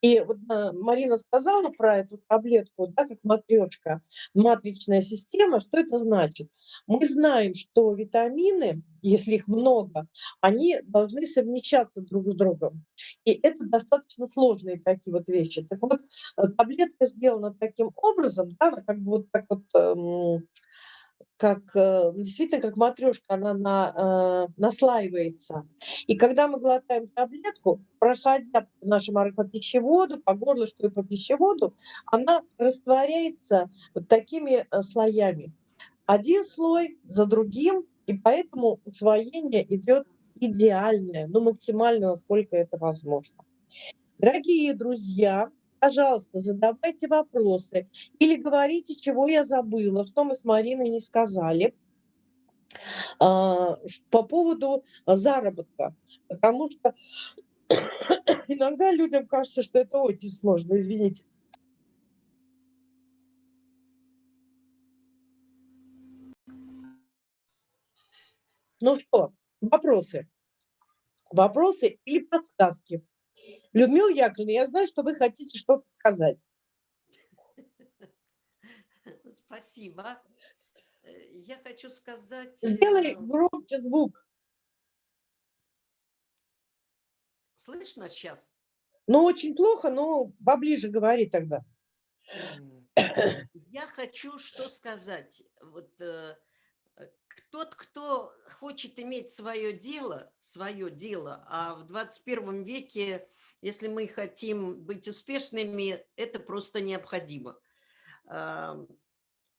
И вот а, Марина сказала про эту таблетку, да, как матрешка, матричная система. Что это значит? Мы знаем, что витамины, если их много, они должны совмещаться друг с другом. И это достаточно сложные такие вот вещи. Так вот, э, таблетка сделана таким образом, да, как бы вот так вот эм, как э, действительно как матрешка, она на, э, наслаивается. И когда мы глотаем таблетку, проходя по нашему по пищеводу, по горлышку и по пищеводу, она растворяется вот такими э, слоями. Один слой за другим, и поэтому усвоение идет идеальное, ну максимально, насколько это возможно. Дорогие друзья, пожалуйста, задавайте вопросы или говорите, чего я забыла, что мы с Мариной не сказали а, по поводу заработка, потому что иногда людям кажется, что это очень сложно, извините. Ну что, вопросы? Вопросы или подсказки? Людмила Яковлевна, я знаю, что вы хотите что-то сказать. Спасибо. Э, Я хочу сказать... Сделай э, громче звук. Слышно сейчас? Ну, очень плохо, но поближе говори тогда. Я хочу что сказать. Вот э, тот, кто хочет иметь свое дело, свое дело, а в 21 веке, если мы хотим быть успешными, это просто необходимо. Ам,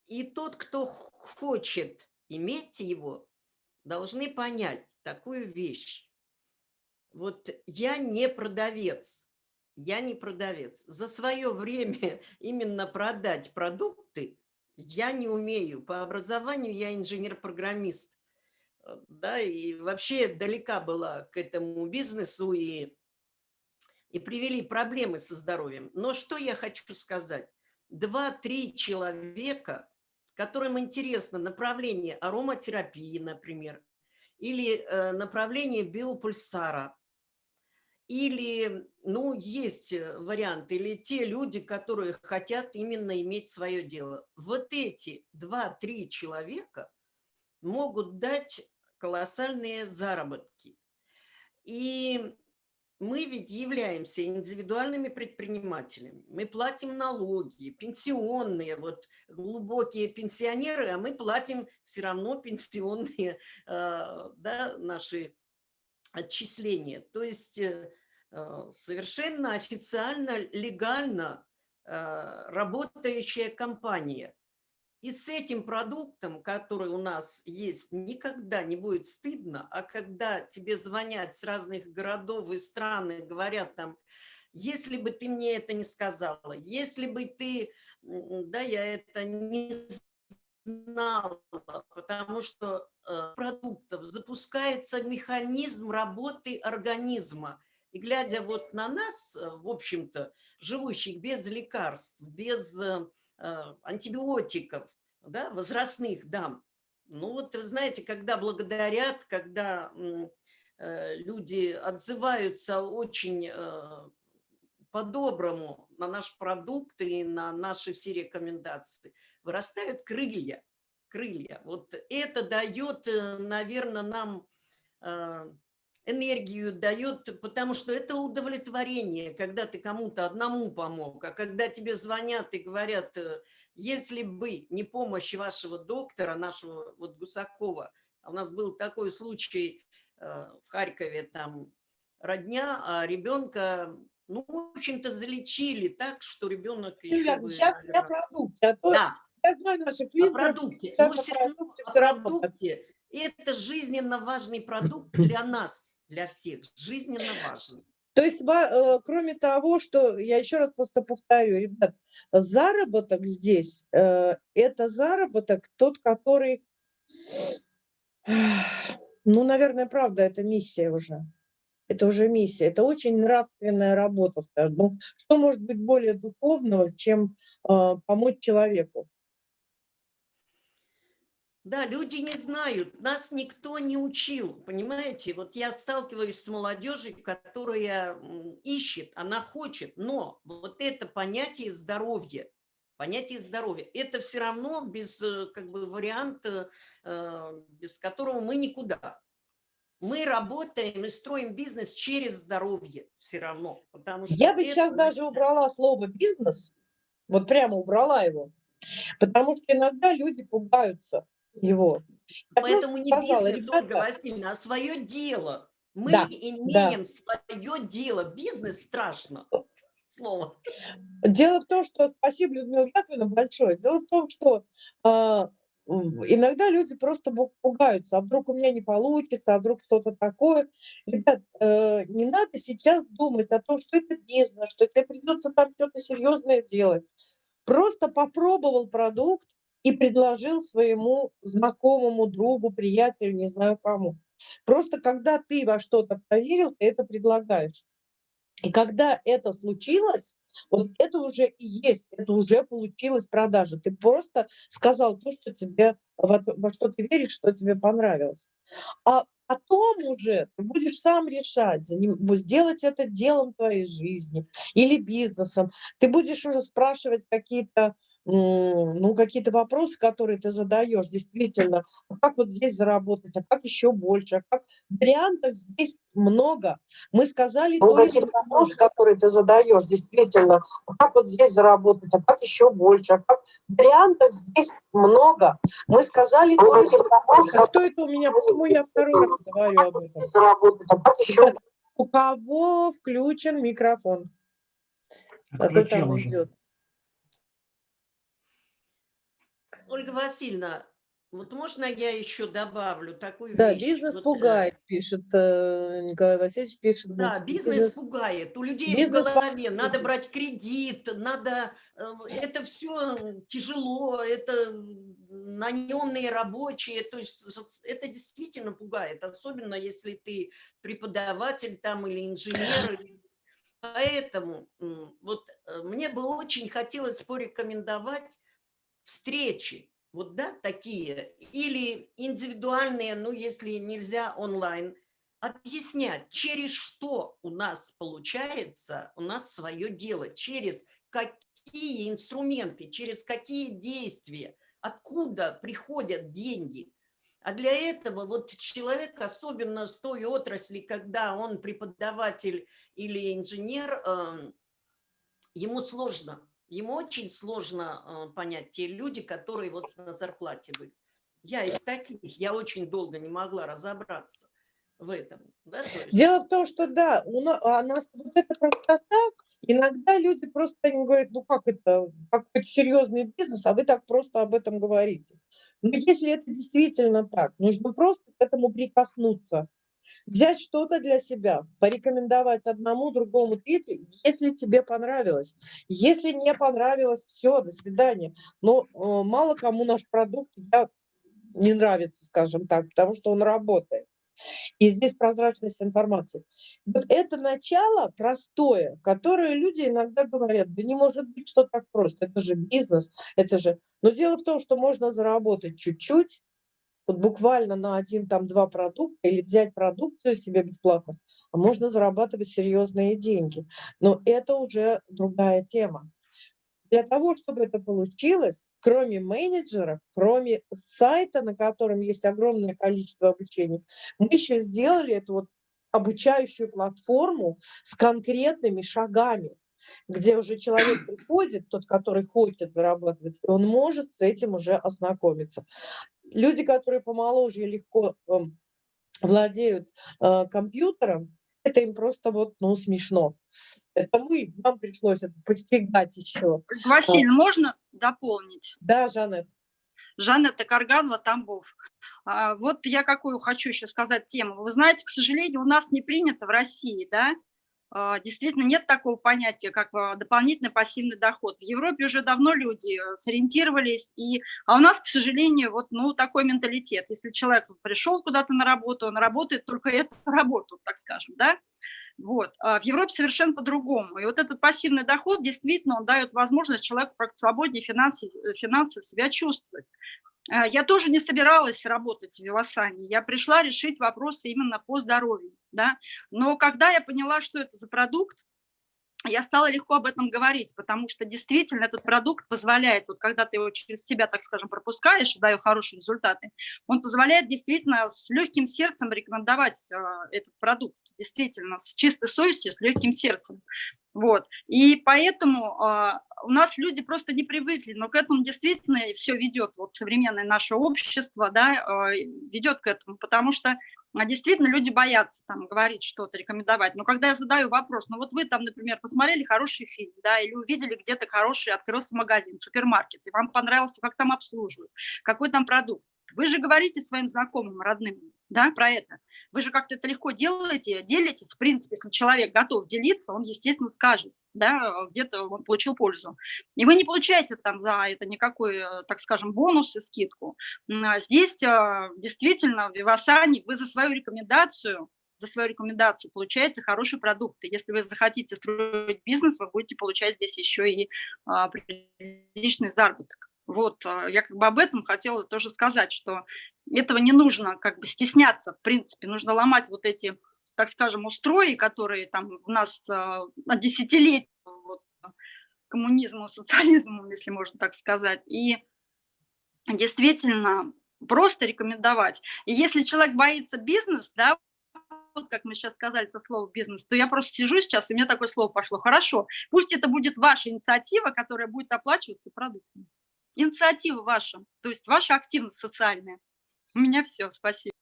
И тот, кто хочет иметь его, должны понять такую вещь. Вот я не продавец, я не продавец. За свое время именно продать продукты я не умею. По образованию я инженер-программист. Э, Да, и вообще далека была к этому бизнесу и, и привели проблемы со здоровьем. Но что я хочу сказать? Два-три человека, которым интересно направление ароматерапии, например, или э, направление биопульсара, или, ну, есть э, варианты, или те люди, которые хотят именно иметь свое дело. Вот эти два-три человека могут дать колоссальные заработки. И мы ведь являемся индивидуальными предпринимателями. Мы платим налоги, пенсионные, вот глубокие пенсионеры, а мы платим все равно пенсионные э, да, наши отчисления. То есть э, совершенно официально, легально э, работающая компания. И с этим продуктом, который у нас есть, никогда не будет стыдно, а когда тебе звонят с разных городов и стран и говорят там, если бы ты мне это не сказала, если бы ты, да, я это не знала, потому что э, продуктов запускается механизм работы организма. И глядя вот на нас, э, в общем-то, живущих без лекарств, без э, э, антибиотиков, да, возрастных дам, ну вот, знаете, когда благодарят, когда люди отзываются очень по-доброму на наш продукт и на наши все рекомендации, вырастают крылья. Крылья. Вот это дает, наверное, нам энергию, дает, потому что это удовлетворение, когда ты кому-то одному помог, а когда тебе звонят и говорят, э, если бы не помощь вашего доктора, нашего вот Гусакова, а у нас был такой случай э, в Харькове, там родня, а ребенка ну, в общем-то, залечили так, что ребенок еще Юля, бы, сейчас я продукте, а то Да, я знаю о продукте. сейчас Но о все равно продукте о равно так. продукте. И это жизненно важный продукт для нас, для всех. Жизненно важный. То есть, э, кроме того, что, я еще раз просто повторю, ребят, заработок здесь, э, это заработок тот, который, ну, наверное, правда, это миссия уже. Это уже миссия. Это очень нравственная работа, скажем. Ну, что может быть более духовного, чем э, помочь человеку? Да, люди не знают, нас никто не учил, понимаете? Вот я сталкиваюсь с молодежью, которая ищет, она хочет, но вот это понятие здоровья, понятие здоровья, это все равно без э, как бы варианта, э, без которого мы никуда. Мы работаем и строим бизнес через здоровье все равно, потому что Я бы сейчас даже убрала слово «бизнес», вот прямо убрала его, потому что иногда люди пугаются его. Поэтому не сказала, бизнес, Ольга ребята, Васильевна, а свое дело. Мы Да, имеем свое дело. Бизнес страшно. Слово. Дело в том, что спасибо, Людмила Яковлевна, большое. Дело в том, что м, иногда люди просто пугаются, а вдруг у меня не получится, а вдруг что-то такое. Ребят, э, не надо сейчас думать о том, что это бизнес, что тебе придется там что-то серьезное делать. Просто попробовал продукт и предложил своему знакомому, другу, приятелю, не знаю кому. Просто когда ты во что-то поверил, ты это предлагаешь. И когда это случилось, Вот это уже и есть, это уже получилась продажа. Ты просто сказал то, что тебе, во, что ты веришь, что тебе понравилось. А потом уже ты будешь сам решать, сделать это делом твоей жизни или бизнесом. Ты будешь уже спрашивать какие-то ну, какие-то вопросы, которые ты задаешь, действительно, а как вот здесь заработать, а как еще больше, а как... Вариантов здесь много. Мы сказали ну, какие-то вопросы, которые ты задаешь, действительно, а как вот здесь заработать, а как еще больше, а как... Вариантов здесь много. Мы сказали ну, только вопросы, а кто это у меня, почему я второй раз говорю об этом? Заработать, а как еще... У кого включен микрофон? Отключил уже. Идет. Ольга Васильевна, вот можно я еще добавлю такую да, вещь? Да, бизнес вот, пугает, пишет э, Николай Васильевич, пишет. Да, бизнес, бизнес пугает. У людей бизнес в голове пугает. надо брать кредит, надо... Э, это все тяжело, это наемные рабочие, то есть это действительно пугает, особенно если ты преподаватель там или инженер. Поэтому вот э, мне бы очень хотелось порекомендовать встречи, вот да, такие, или индивидуальные, ну, если нельзя онлайн, объяснять, через что у нас получается, у нас свое дело, через какие инструменты, через какие действия, откуда приходят деньги. А для этого вот человек, особенно с той отрасли, когда он преподаватель или инженер, эм, ему сложно Ему очень сложно э, понять те люди, которые вот на зарплате были. Я из таких, я очень долго не могла разобраться в этом. Да, есть... Дело в том, что да, у нас, а нас вот это простота, иногда люди просто не говорят, ну как это, какой-то серьезный бизнес, а вы так просто об этом говорите. Но если это действительно так, нужно просто к этому прикоснуться взять что-то для себя, порекомендовать одному, другому, третьему, если тебе понравилось. Если не понравилось, все, до свидания. Но э, мало кому наш продукт да, не нравится, скажем так, потому что он работает. И здесь прозрачность информации. Вот это начало простое, которое люди иногда говорят, да не может быть, что так просто, это же бизнес, это же... Но дело в том, что можно заработать чуть-чуть, вот буквально на один, там, два продукта или взять продукцию себе бесплатно, а можно зарабатывать серьезные деньги. Но это уже другая тема. Для того, чтобы это получилось, кроме менеджеров, кроме сайта, на котором есть огромное количество обучений, мы еще сделали эту вот обучающую платформу с конкретными шагами, где уже человек приходит, тот, который хочет зарабатывать, и он может с этим уже ознакомиться люди, которые помоложе легко э, владеют э, компьютером, это им просто вот, ну, смешно. Это мы, нам пришлось это постигать еще. Василий, а. можно дополнить? Да, Жанет. Жанетта Карганова, Тамбов. А, вот я какую хочу еще сказать тему. Вы знаете, к сожалению, у нас не принято в России, да, действительно нет такого понятия, как а, дополнительный пассивный доход. В Европе уже давно люди э, сориентировались, и, а у нас, к сожалению, вот ну, такой менталитет. Если человек пришел куда-то на работу, он работает только эту работу, так скажем, да, вот. А в Европе совершенно по-другому. И вот этот пассивный доход действительно он дает возможность человеку как-то свободнее финансово себя чувствовать. Э, я тоже не собиралась работать в Вивасане. Я пришла решить вопросы именно по здоровью. Да? Но когда я поняла, что это за продукт, я стала легко об этом говорить, потому что действительно этот продукт позволяет, вот когда ты его через себя, так скажем, пропускаешь даешь хорошие результаты, он позволяет действительно с легким сердцем рекомендовать э, этот продукт, действительно, с чистой совестью, с легким сердцем. Вот. И поэтому э, у нас люди просто не привыкли, но к этому действительно все ведет, вот современное наше общество, да, э, ведет к этому, потому что а действительно люди боятся там говорить что-то, рекомендовать. Но когда я задаю вопрос, ну вот вы там, например, посмотрели хороший фильм, да, или увидели где-то хороший, открылся магазин, супермаркет, и вам понравился, как там обслуживают, какой там продукт. Вы же говорите своим знакомым, родным, да, про это. Вы же как-то это легко делаете, делитесь. В принципе, если человек готов делиться, он, естественно, скажет, да, где-то он получил пользу. И вы не получаете там за это никакой, э, так скажем, бонус и скидку. А здесь э, действительно в Вивасане вы за свою рекомендацию за свою рекомендацию получаете хорошие продукты. Если вы захотите строить бизнес, вы будете получать здесь еще и а, приличный заработок. Вот, а, я как бы об этом хотела тоже сказать, что этого не нужно как бы стесняться, в принципе, нужно ломать вот эти, так скажем, устрои, которые там у нас а, десятилетия вот, коммунизму, социализму, если можно так сказать, и действительно просто рекомендовать. И если человек боится бизнес, да, вот как мы сейчас сказали это слово бизнес, то я просто сижу сейчас, у меня такое слово пошло. Хорошо, пусть это будет ваша инициатива, которая будет оплачиваться продуктами. Инициатива ваша, то есть ваша активность социальная. У меня все, спасибо.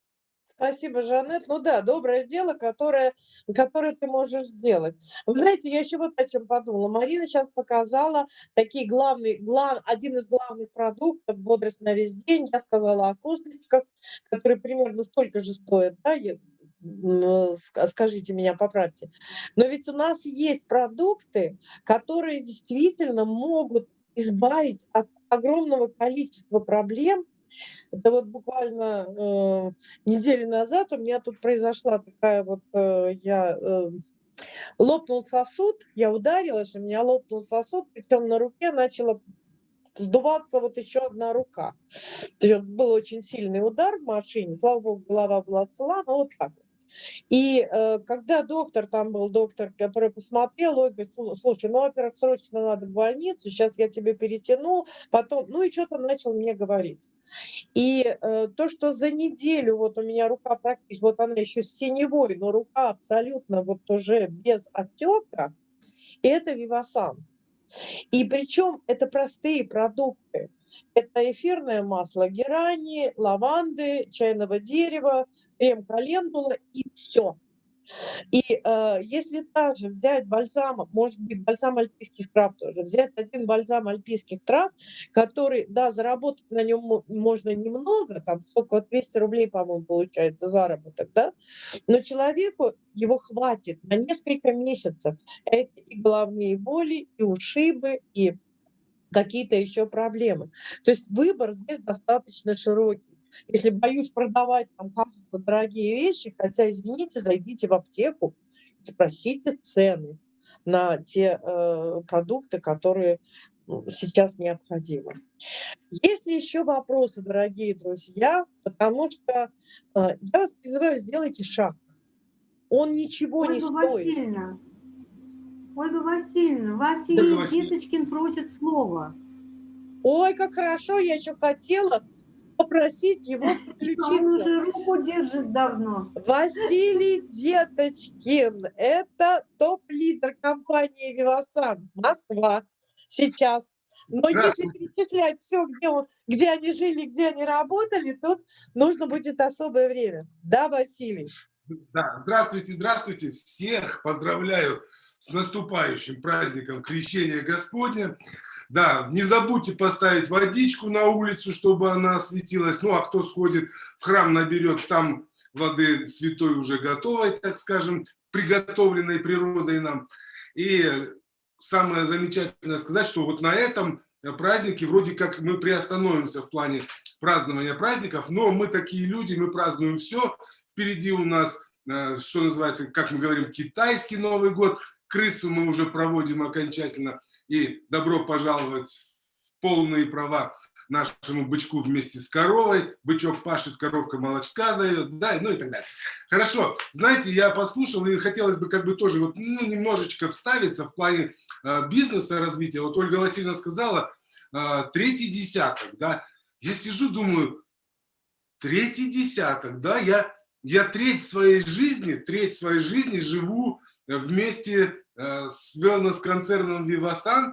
Спасибо, Жанет. Ну да, доброе дело, которое, которое ты можешь сделать. Вы знаете, я еще вот о чем подумала. Марина сейчас показала такие главные, глав, один из главных продуктов «Бодрость на весь день». Я сказала о косточках, которые примерно столько же стоят, да, скажите меня, поправьте. Но ведь у нас есть продукты, которые действительно могут избавить от огромного количества проблем, это вот буквально э, неделю назад у меня тут произошла такая вот, э, я э, лопнул сосуд, я ударилась, у меня лопнул сосуд, причем на руке начала сдуваться вот еще одна рука. То есть был очень сильный удар в машине, слава богу, голова была цела, но вот так вот. И э, когда доктор, там был доктор, который посмотрел, он говорит, слушай, ну, во-первых, срочно надо в больницу, сейчас я тебе перетяну, потом, ну и что-то начал мне говорить. И э, то, что за неделю вот у меня рука практически, вот она еще синевой, но рука абсолютно вот уже без отека, это Вивасан. И причем это простые продукты. Это эфирное масло герани, лаванды, чайного дерева, крем-календула и все. И э, если также взять бальзам, может быть, бальзам альпийских трав тоже, взять один бальзам альпийских трав, который, да, заработать на нем можно немного, там сколько, 200 рублей, по-моему, получается заработок, да, но человеку его хватит на несколько месяцев. Это и головные боли, и ушибы, и какие-то еще проблемы. То есть выбор здесь достаточно широкий. Если боюсь продавать, там, кажется, дорогие вещи, хотя, извините, зайдите в аптеку, спросите цены на те э, продукты, которые ну, сейчас необходимы. Есть ли еще вопросы, дорогие друзья? Потому что э, я вас призываю, сделайте шаг. Он ничего Ольга не стоит. Васильевна, Ольга Васильевна, Василий Васильевна. Деточкин просит слова. Ой, как хорошо, я еще хотела попросить его Он подключиться. уже руку держит давно. Василий Деточкин, это топ-лидер компании «Вивасан», Москва, сейчас. Но если перечислять все, где, он, где они жили, где они работали, тут нужно будет особое время. Да, Василий? Да, здравствуйте, здравствуйте. Всех поздравляю с наступающим праздником Крещения Господня. Да, не забудьте поставить водичку на улицу, чтобы она осветилась. Ну, а кто сходит в храм, наберет там воды святой уже готовой, так скажем, приготовленной природой нам. И самое замечательное сказать, что вот на этом празднике вроде как мы приостановимся в плане празднования праздников, но мы такие люди, мы празднуем все. Впереди у нас, э, что называется, как мы говорим, китайский Новый год. Крысу мы уже проводим окончательно. И добро пожаловать в полные права нашему бычку вместе с коровой. Бычок пашет, коровка молочка дает, да, ну и так далее. Хорошо, знаете, я послушал, и хотелось бы как бы тоже вот, ну, немножечко вставиться в плане э, бизнеса развития. Вот Ольга Васильевна сказала, э, третий десяток, да. Я сижу, думаю, третий десяток, да, я, я треть своей жизни, треть своей жизни живу вместе э, с wellness-концерном Vivasan,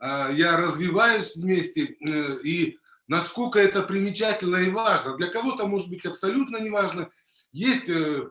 э, я развиваюсь вместе, э, и насколько это примечательно и важно. Для кого-то может быть абсолютно не важно. Есть э,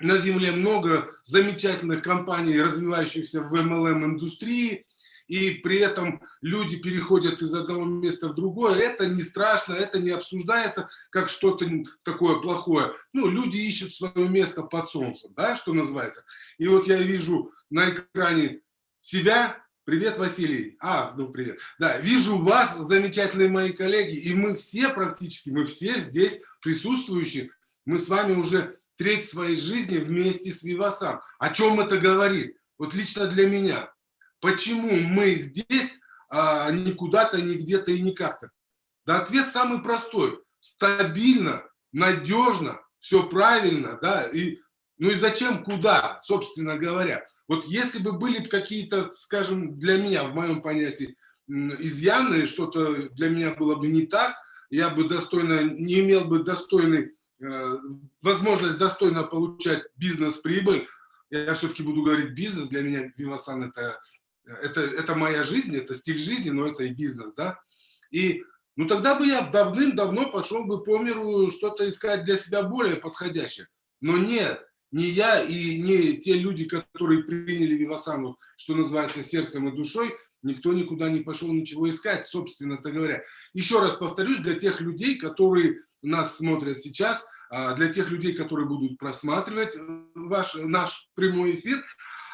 на Земле много замечательных компаний, развивающихся в MLM-индустрии, и при этом люди переходят из одного места в другое. Это не страшно, это не обсуждается как что-то такое плохое. Ну, люди ищут свое место под солнцем, да, что называется. И вот я вижу на экране себя, Привет, Василий. А, ну привет. Да, вижу вас, замечательные мои коллеги, и мы все практически, мы все здесь присутствующие, мы с вами уже треть своей жизни вместе с Вивасан. О чем это говорит? Вот лично для меня. Почему мы здесь, а не куда-то, не где-то и не как-то? Да ответ самый простой. Стабильно, надежно, все правильно, да, и ну и зачем, куда, собственно говоря. Вот если бы были какие-то, скажем, для меня, в моем понятии, изъяны, что-то для меня было бы не так, я бы достойно, не имел бы достойный, э, возможность достойно получать бизнес-прибыль, я все-таки буду говорить бизнес, для меня Вивасан это, это, это моя жизнь, это стиль жизни, но это и бизнес, да. И ну тогда бы я давным-давно пошел бы по миру что-то искать для себя более подходящее. Но нет, не я и не те люди, которые приняли Вивасану, что называется, сердцем и душой, никто никуда не пошел ничего искать, собственно-то говоря. Еще раз повторюсь, для тех людей, которые нас смотрят сейчас, а, для тех людей, которые будут просматривать ваш, наш прямой эфир,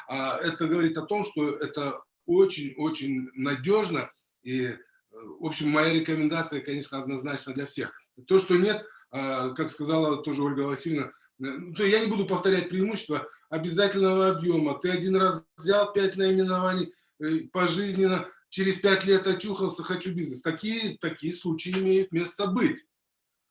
а, это говорит о том, что это очень-очень надежно. И, в общем, моя рекомендация, конечно, однозначно для всех. То, что нет, а, как сказала тоже Ольга Васильевна, Э, то я не буду повторять преимущества обязательного объема. Ты один раз взял пять наименований э, пожизненно, через пять лет очухался, хочу бизнес. Такие, такие случаи имеют место быть.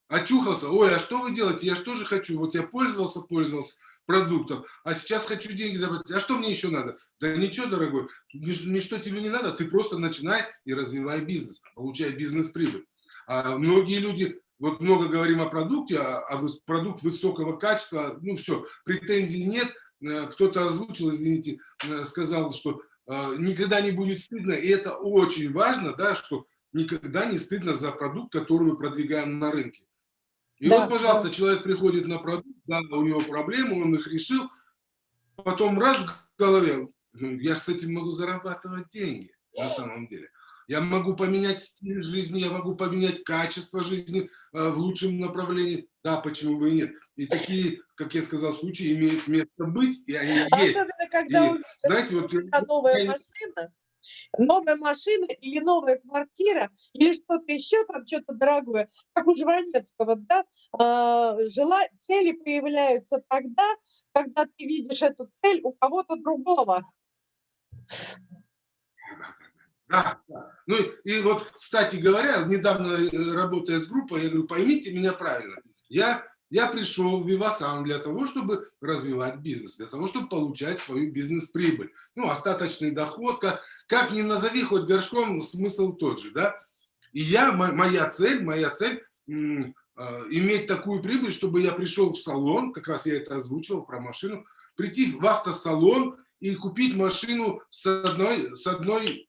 Очухался, ой, а что вы делаете? Я же хочу? Вот я пользовался, пользовался продуктом, а сейчас хочу деньги заработать. А что мне еще надо? Да ничего, дорогой, ничто тебе не надо, ты просто начинай и развивай бизнес, получай бизнес-прибыль. А многие люди вот много говорим о продукте, а, а продукт высокого качества, ну все, претензий нет. Э, кто-то озвучил, извините, э, сказал, что э, никогда не будет стыдно, и это очень важно, да, что никогда не стыдно за продукт, который мы продвигаем на рынке. И да, вот, пожалуйста, да. человек приходит на продукт, да, у него проблемы, он их решил, потом раз в голове, ну, я с этим могу зарабатывать деньги на самом деле. Я могу поменять стиль жизни, я могу поменять качество жизни э, в лучшем направлении. Да, почему бы и нет. И такие, как я сказал, случаи имеют место быть, и они Особенно, есть. Особенно, когда и, у знаете, вот, новая я... машина, новая машина или новая квартира, или что-то еще, там что-то дорогое, как у Жванецкого, да, жела... цели появляются тогда, когда ты видишь эту цель у кого-то другого. Да, да. Ну и вот, кстати говоря, недавно э, работая с группой, я говорю, поймите меня правильно. Я, я пришел в Вивасан для того, чтобы развивать бизнес, для того, чтобы получать свою бизнес-прибыль. Ну, остаточный доход, как, как ни назови, хоть горшком, смысл тот же, да. И я, моя цель, моя цель э, иметь такую прибыль, чтобы я пришел в салон, как раз я это озвучивал про машину, прийти в автосалон и купить машину с одной, с одной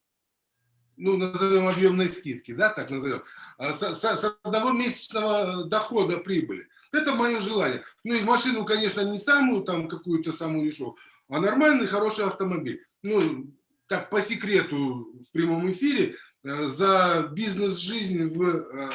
ну, назовем объемной скидки, да, так назовем, а, с, с, с одного месячного дохода прибыли. Это мое желание. Ну и машину, конечно, не самую, там, какую-то самую дешевую, а нормальный, хороший автомобиль. Ну, так, по секрету в прямом эфире, э, за бизнес-жизнь в, э,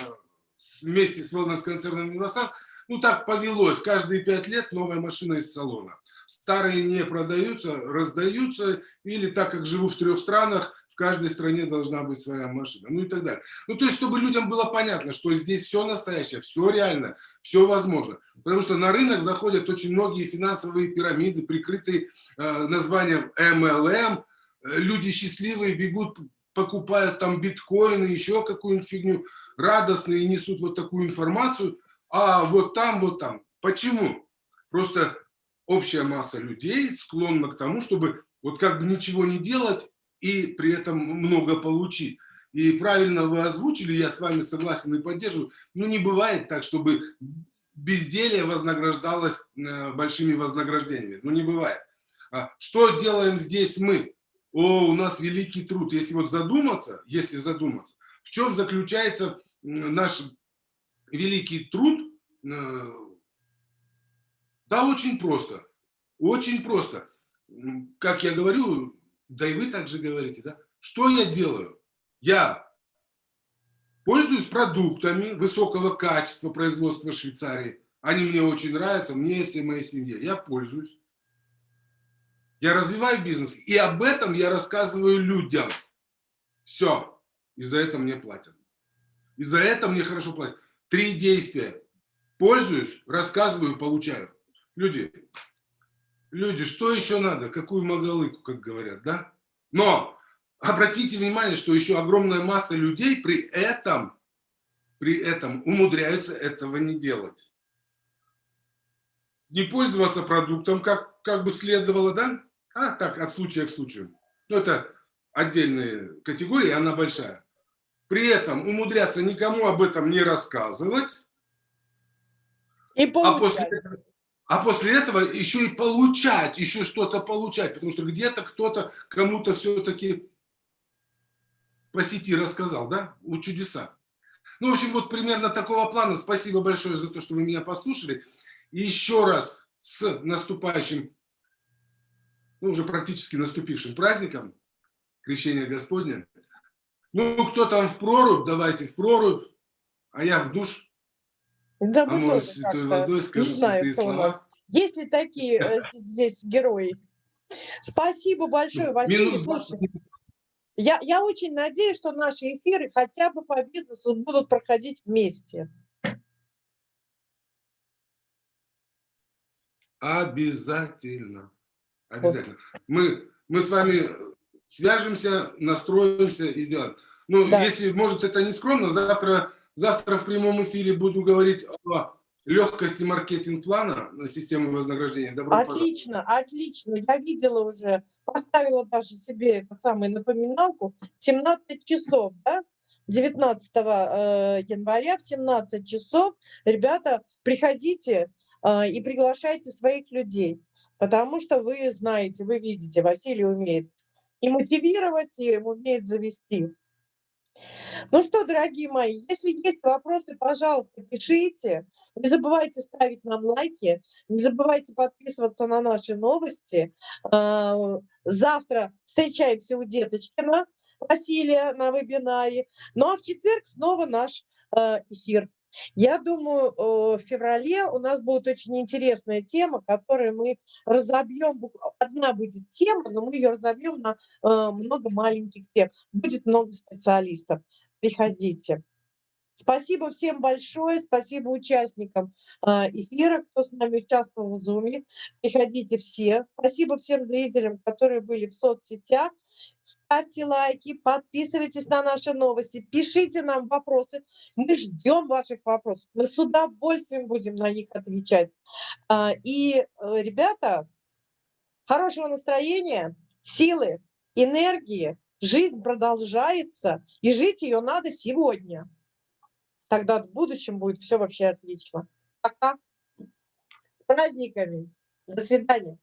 вместе с wellness-концерном «Вивасан», ну, так повелось, каждые пять лет новая машина из салона. Старые не продаются, раздаются, или так как живу в трех странах, в каждой стране должна быть своя машина, ну и так далее. Ну, то есть, чтобы людям было понятно, что здесь все настоящее, все реально, все возможно. Потому что на рынок заходят очень многие финансовые пирамиды, прикрытые э, названием MLM, люди счастливые бегут, покупают там биткоины, еще какую-нибудь фигню, радостные несут вот такую информацию, а вот там, вот там. Почему? Просто общая масса людей склонна к тому, чтобы вот как бы ничего не делать, и при этом много получить. И правильно вы озвучили, я с вами согласен и поддерживаю, ну не бывает так, чтобы безделие вознаграждалось э, большими вознаграждениями. Ну не бывает. А что делаем здесь мы? О, у нас великий труд. Если вот задуматься, если задуматься, в чем заключается наш великий труд? Э, да, очень просто. Очень просто. Как я говорю, да и вы также говорите, да? Что я делаю? Я пользуюсь продуктами высокого качества производства Швейцарии. Они мне очень нравятся, мне и всей моей семье. Я пользуюсь. Я развиваю бизнес. И об этом я рассказываю людям. Все. И за это мне платят. И за это мне хорошо платят. Три действия. Пользуюсь, рассказываю, получаю. Люди, люди, что еще надо? Какую магалыку, как говорят, да? Но обратите внимание, что еще огромная масса людей при этом, при этом умудряются этого не делать. Не пользоваться продуктом, как, как бы следовало, да? А так, от случая к случаю. Ну, это отдельная категория, она большая. При этом умудряться никому об этом не рассказывать. И А после, получать. А после этого еще и получать, еще что-то получать, потому что где-то кто-то кому-то все-таки по сети рассказал, да? У чудеса. Ну, в общем, вот примерно такого плана. Спасибо большое за то, что вы меня послушали. И еще раз с наступающим, ну, уже практически наступившим праздником, Крещения Господня. Ну, кто там в прорубь, давайте в прорубь, а я в душ. Да, мы омоюсь тоже святой водой, скажу не знаю, кто у слова. нас. Есть ли такие э, здесь герои? Спасибо большое, Василий. Слушай, 20 я, я очень надеюсь, что наши эфиры хотя бы по бизнесу будут проходить вместе. Обязательно. Обязательно. Мы, мы с вами свяжемся, настроимся и сделаем. Ну, Да. если, может, это не скромно, завтра, завтра в прямом эфире буду говорить о легкости маркетинг-плана на систему вознаграждения. Добро пожаловать. Отлично, отлично. Я видела уже, поставила даже себе эту самую напоминалку. 17 часов, да? 19 э, января в 17 часов, ребята, приходите э, и приглашайте своих людей, потому что вы знаете, вы видите, Василий умеет и мотивировать, и умеет завести. Ну что, дорогие мои, если есть вопросы, пожалуйста, пишите. Не забывайте ставить нам лайки, не забывайте подписываться на наши новости. А, Завтра встречаемся у Деточкина Василия на вебинаре. Ну а в четверг снова наш э, эфир. Я думаю, в феврале у нас будет очень интересная тема, которую мы разобьем. Одна будет тема, но мы ее разобьем на э, много маленьких тем. Будет много специалистов. Приходите. Спасибо всем большое, спасибо участникам а, эфира, кто с нами участвовал в Zoom. Приходите все. Спасибо всем зрителям, которые были в соцсетях. Ставьте лайки, подписывайтесь на наши новости, пишите нам вопросы. Мы ждем ваших вопросов. Мы с удовольствием будем на них отвечать. А, И, э, ребята, хорошего настроения, силы, энергии. Жизнь продолжается, и жить ее надо сегодня. Тогда в будущем будет все вообще отлично. Пока. С праздниками. До свидания.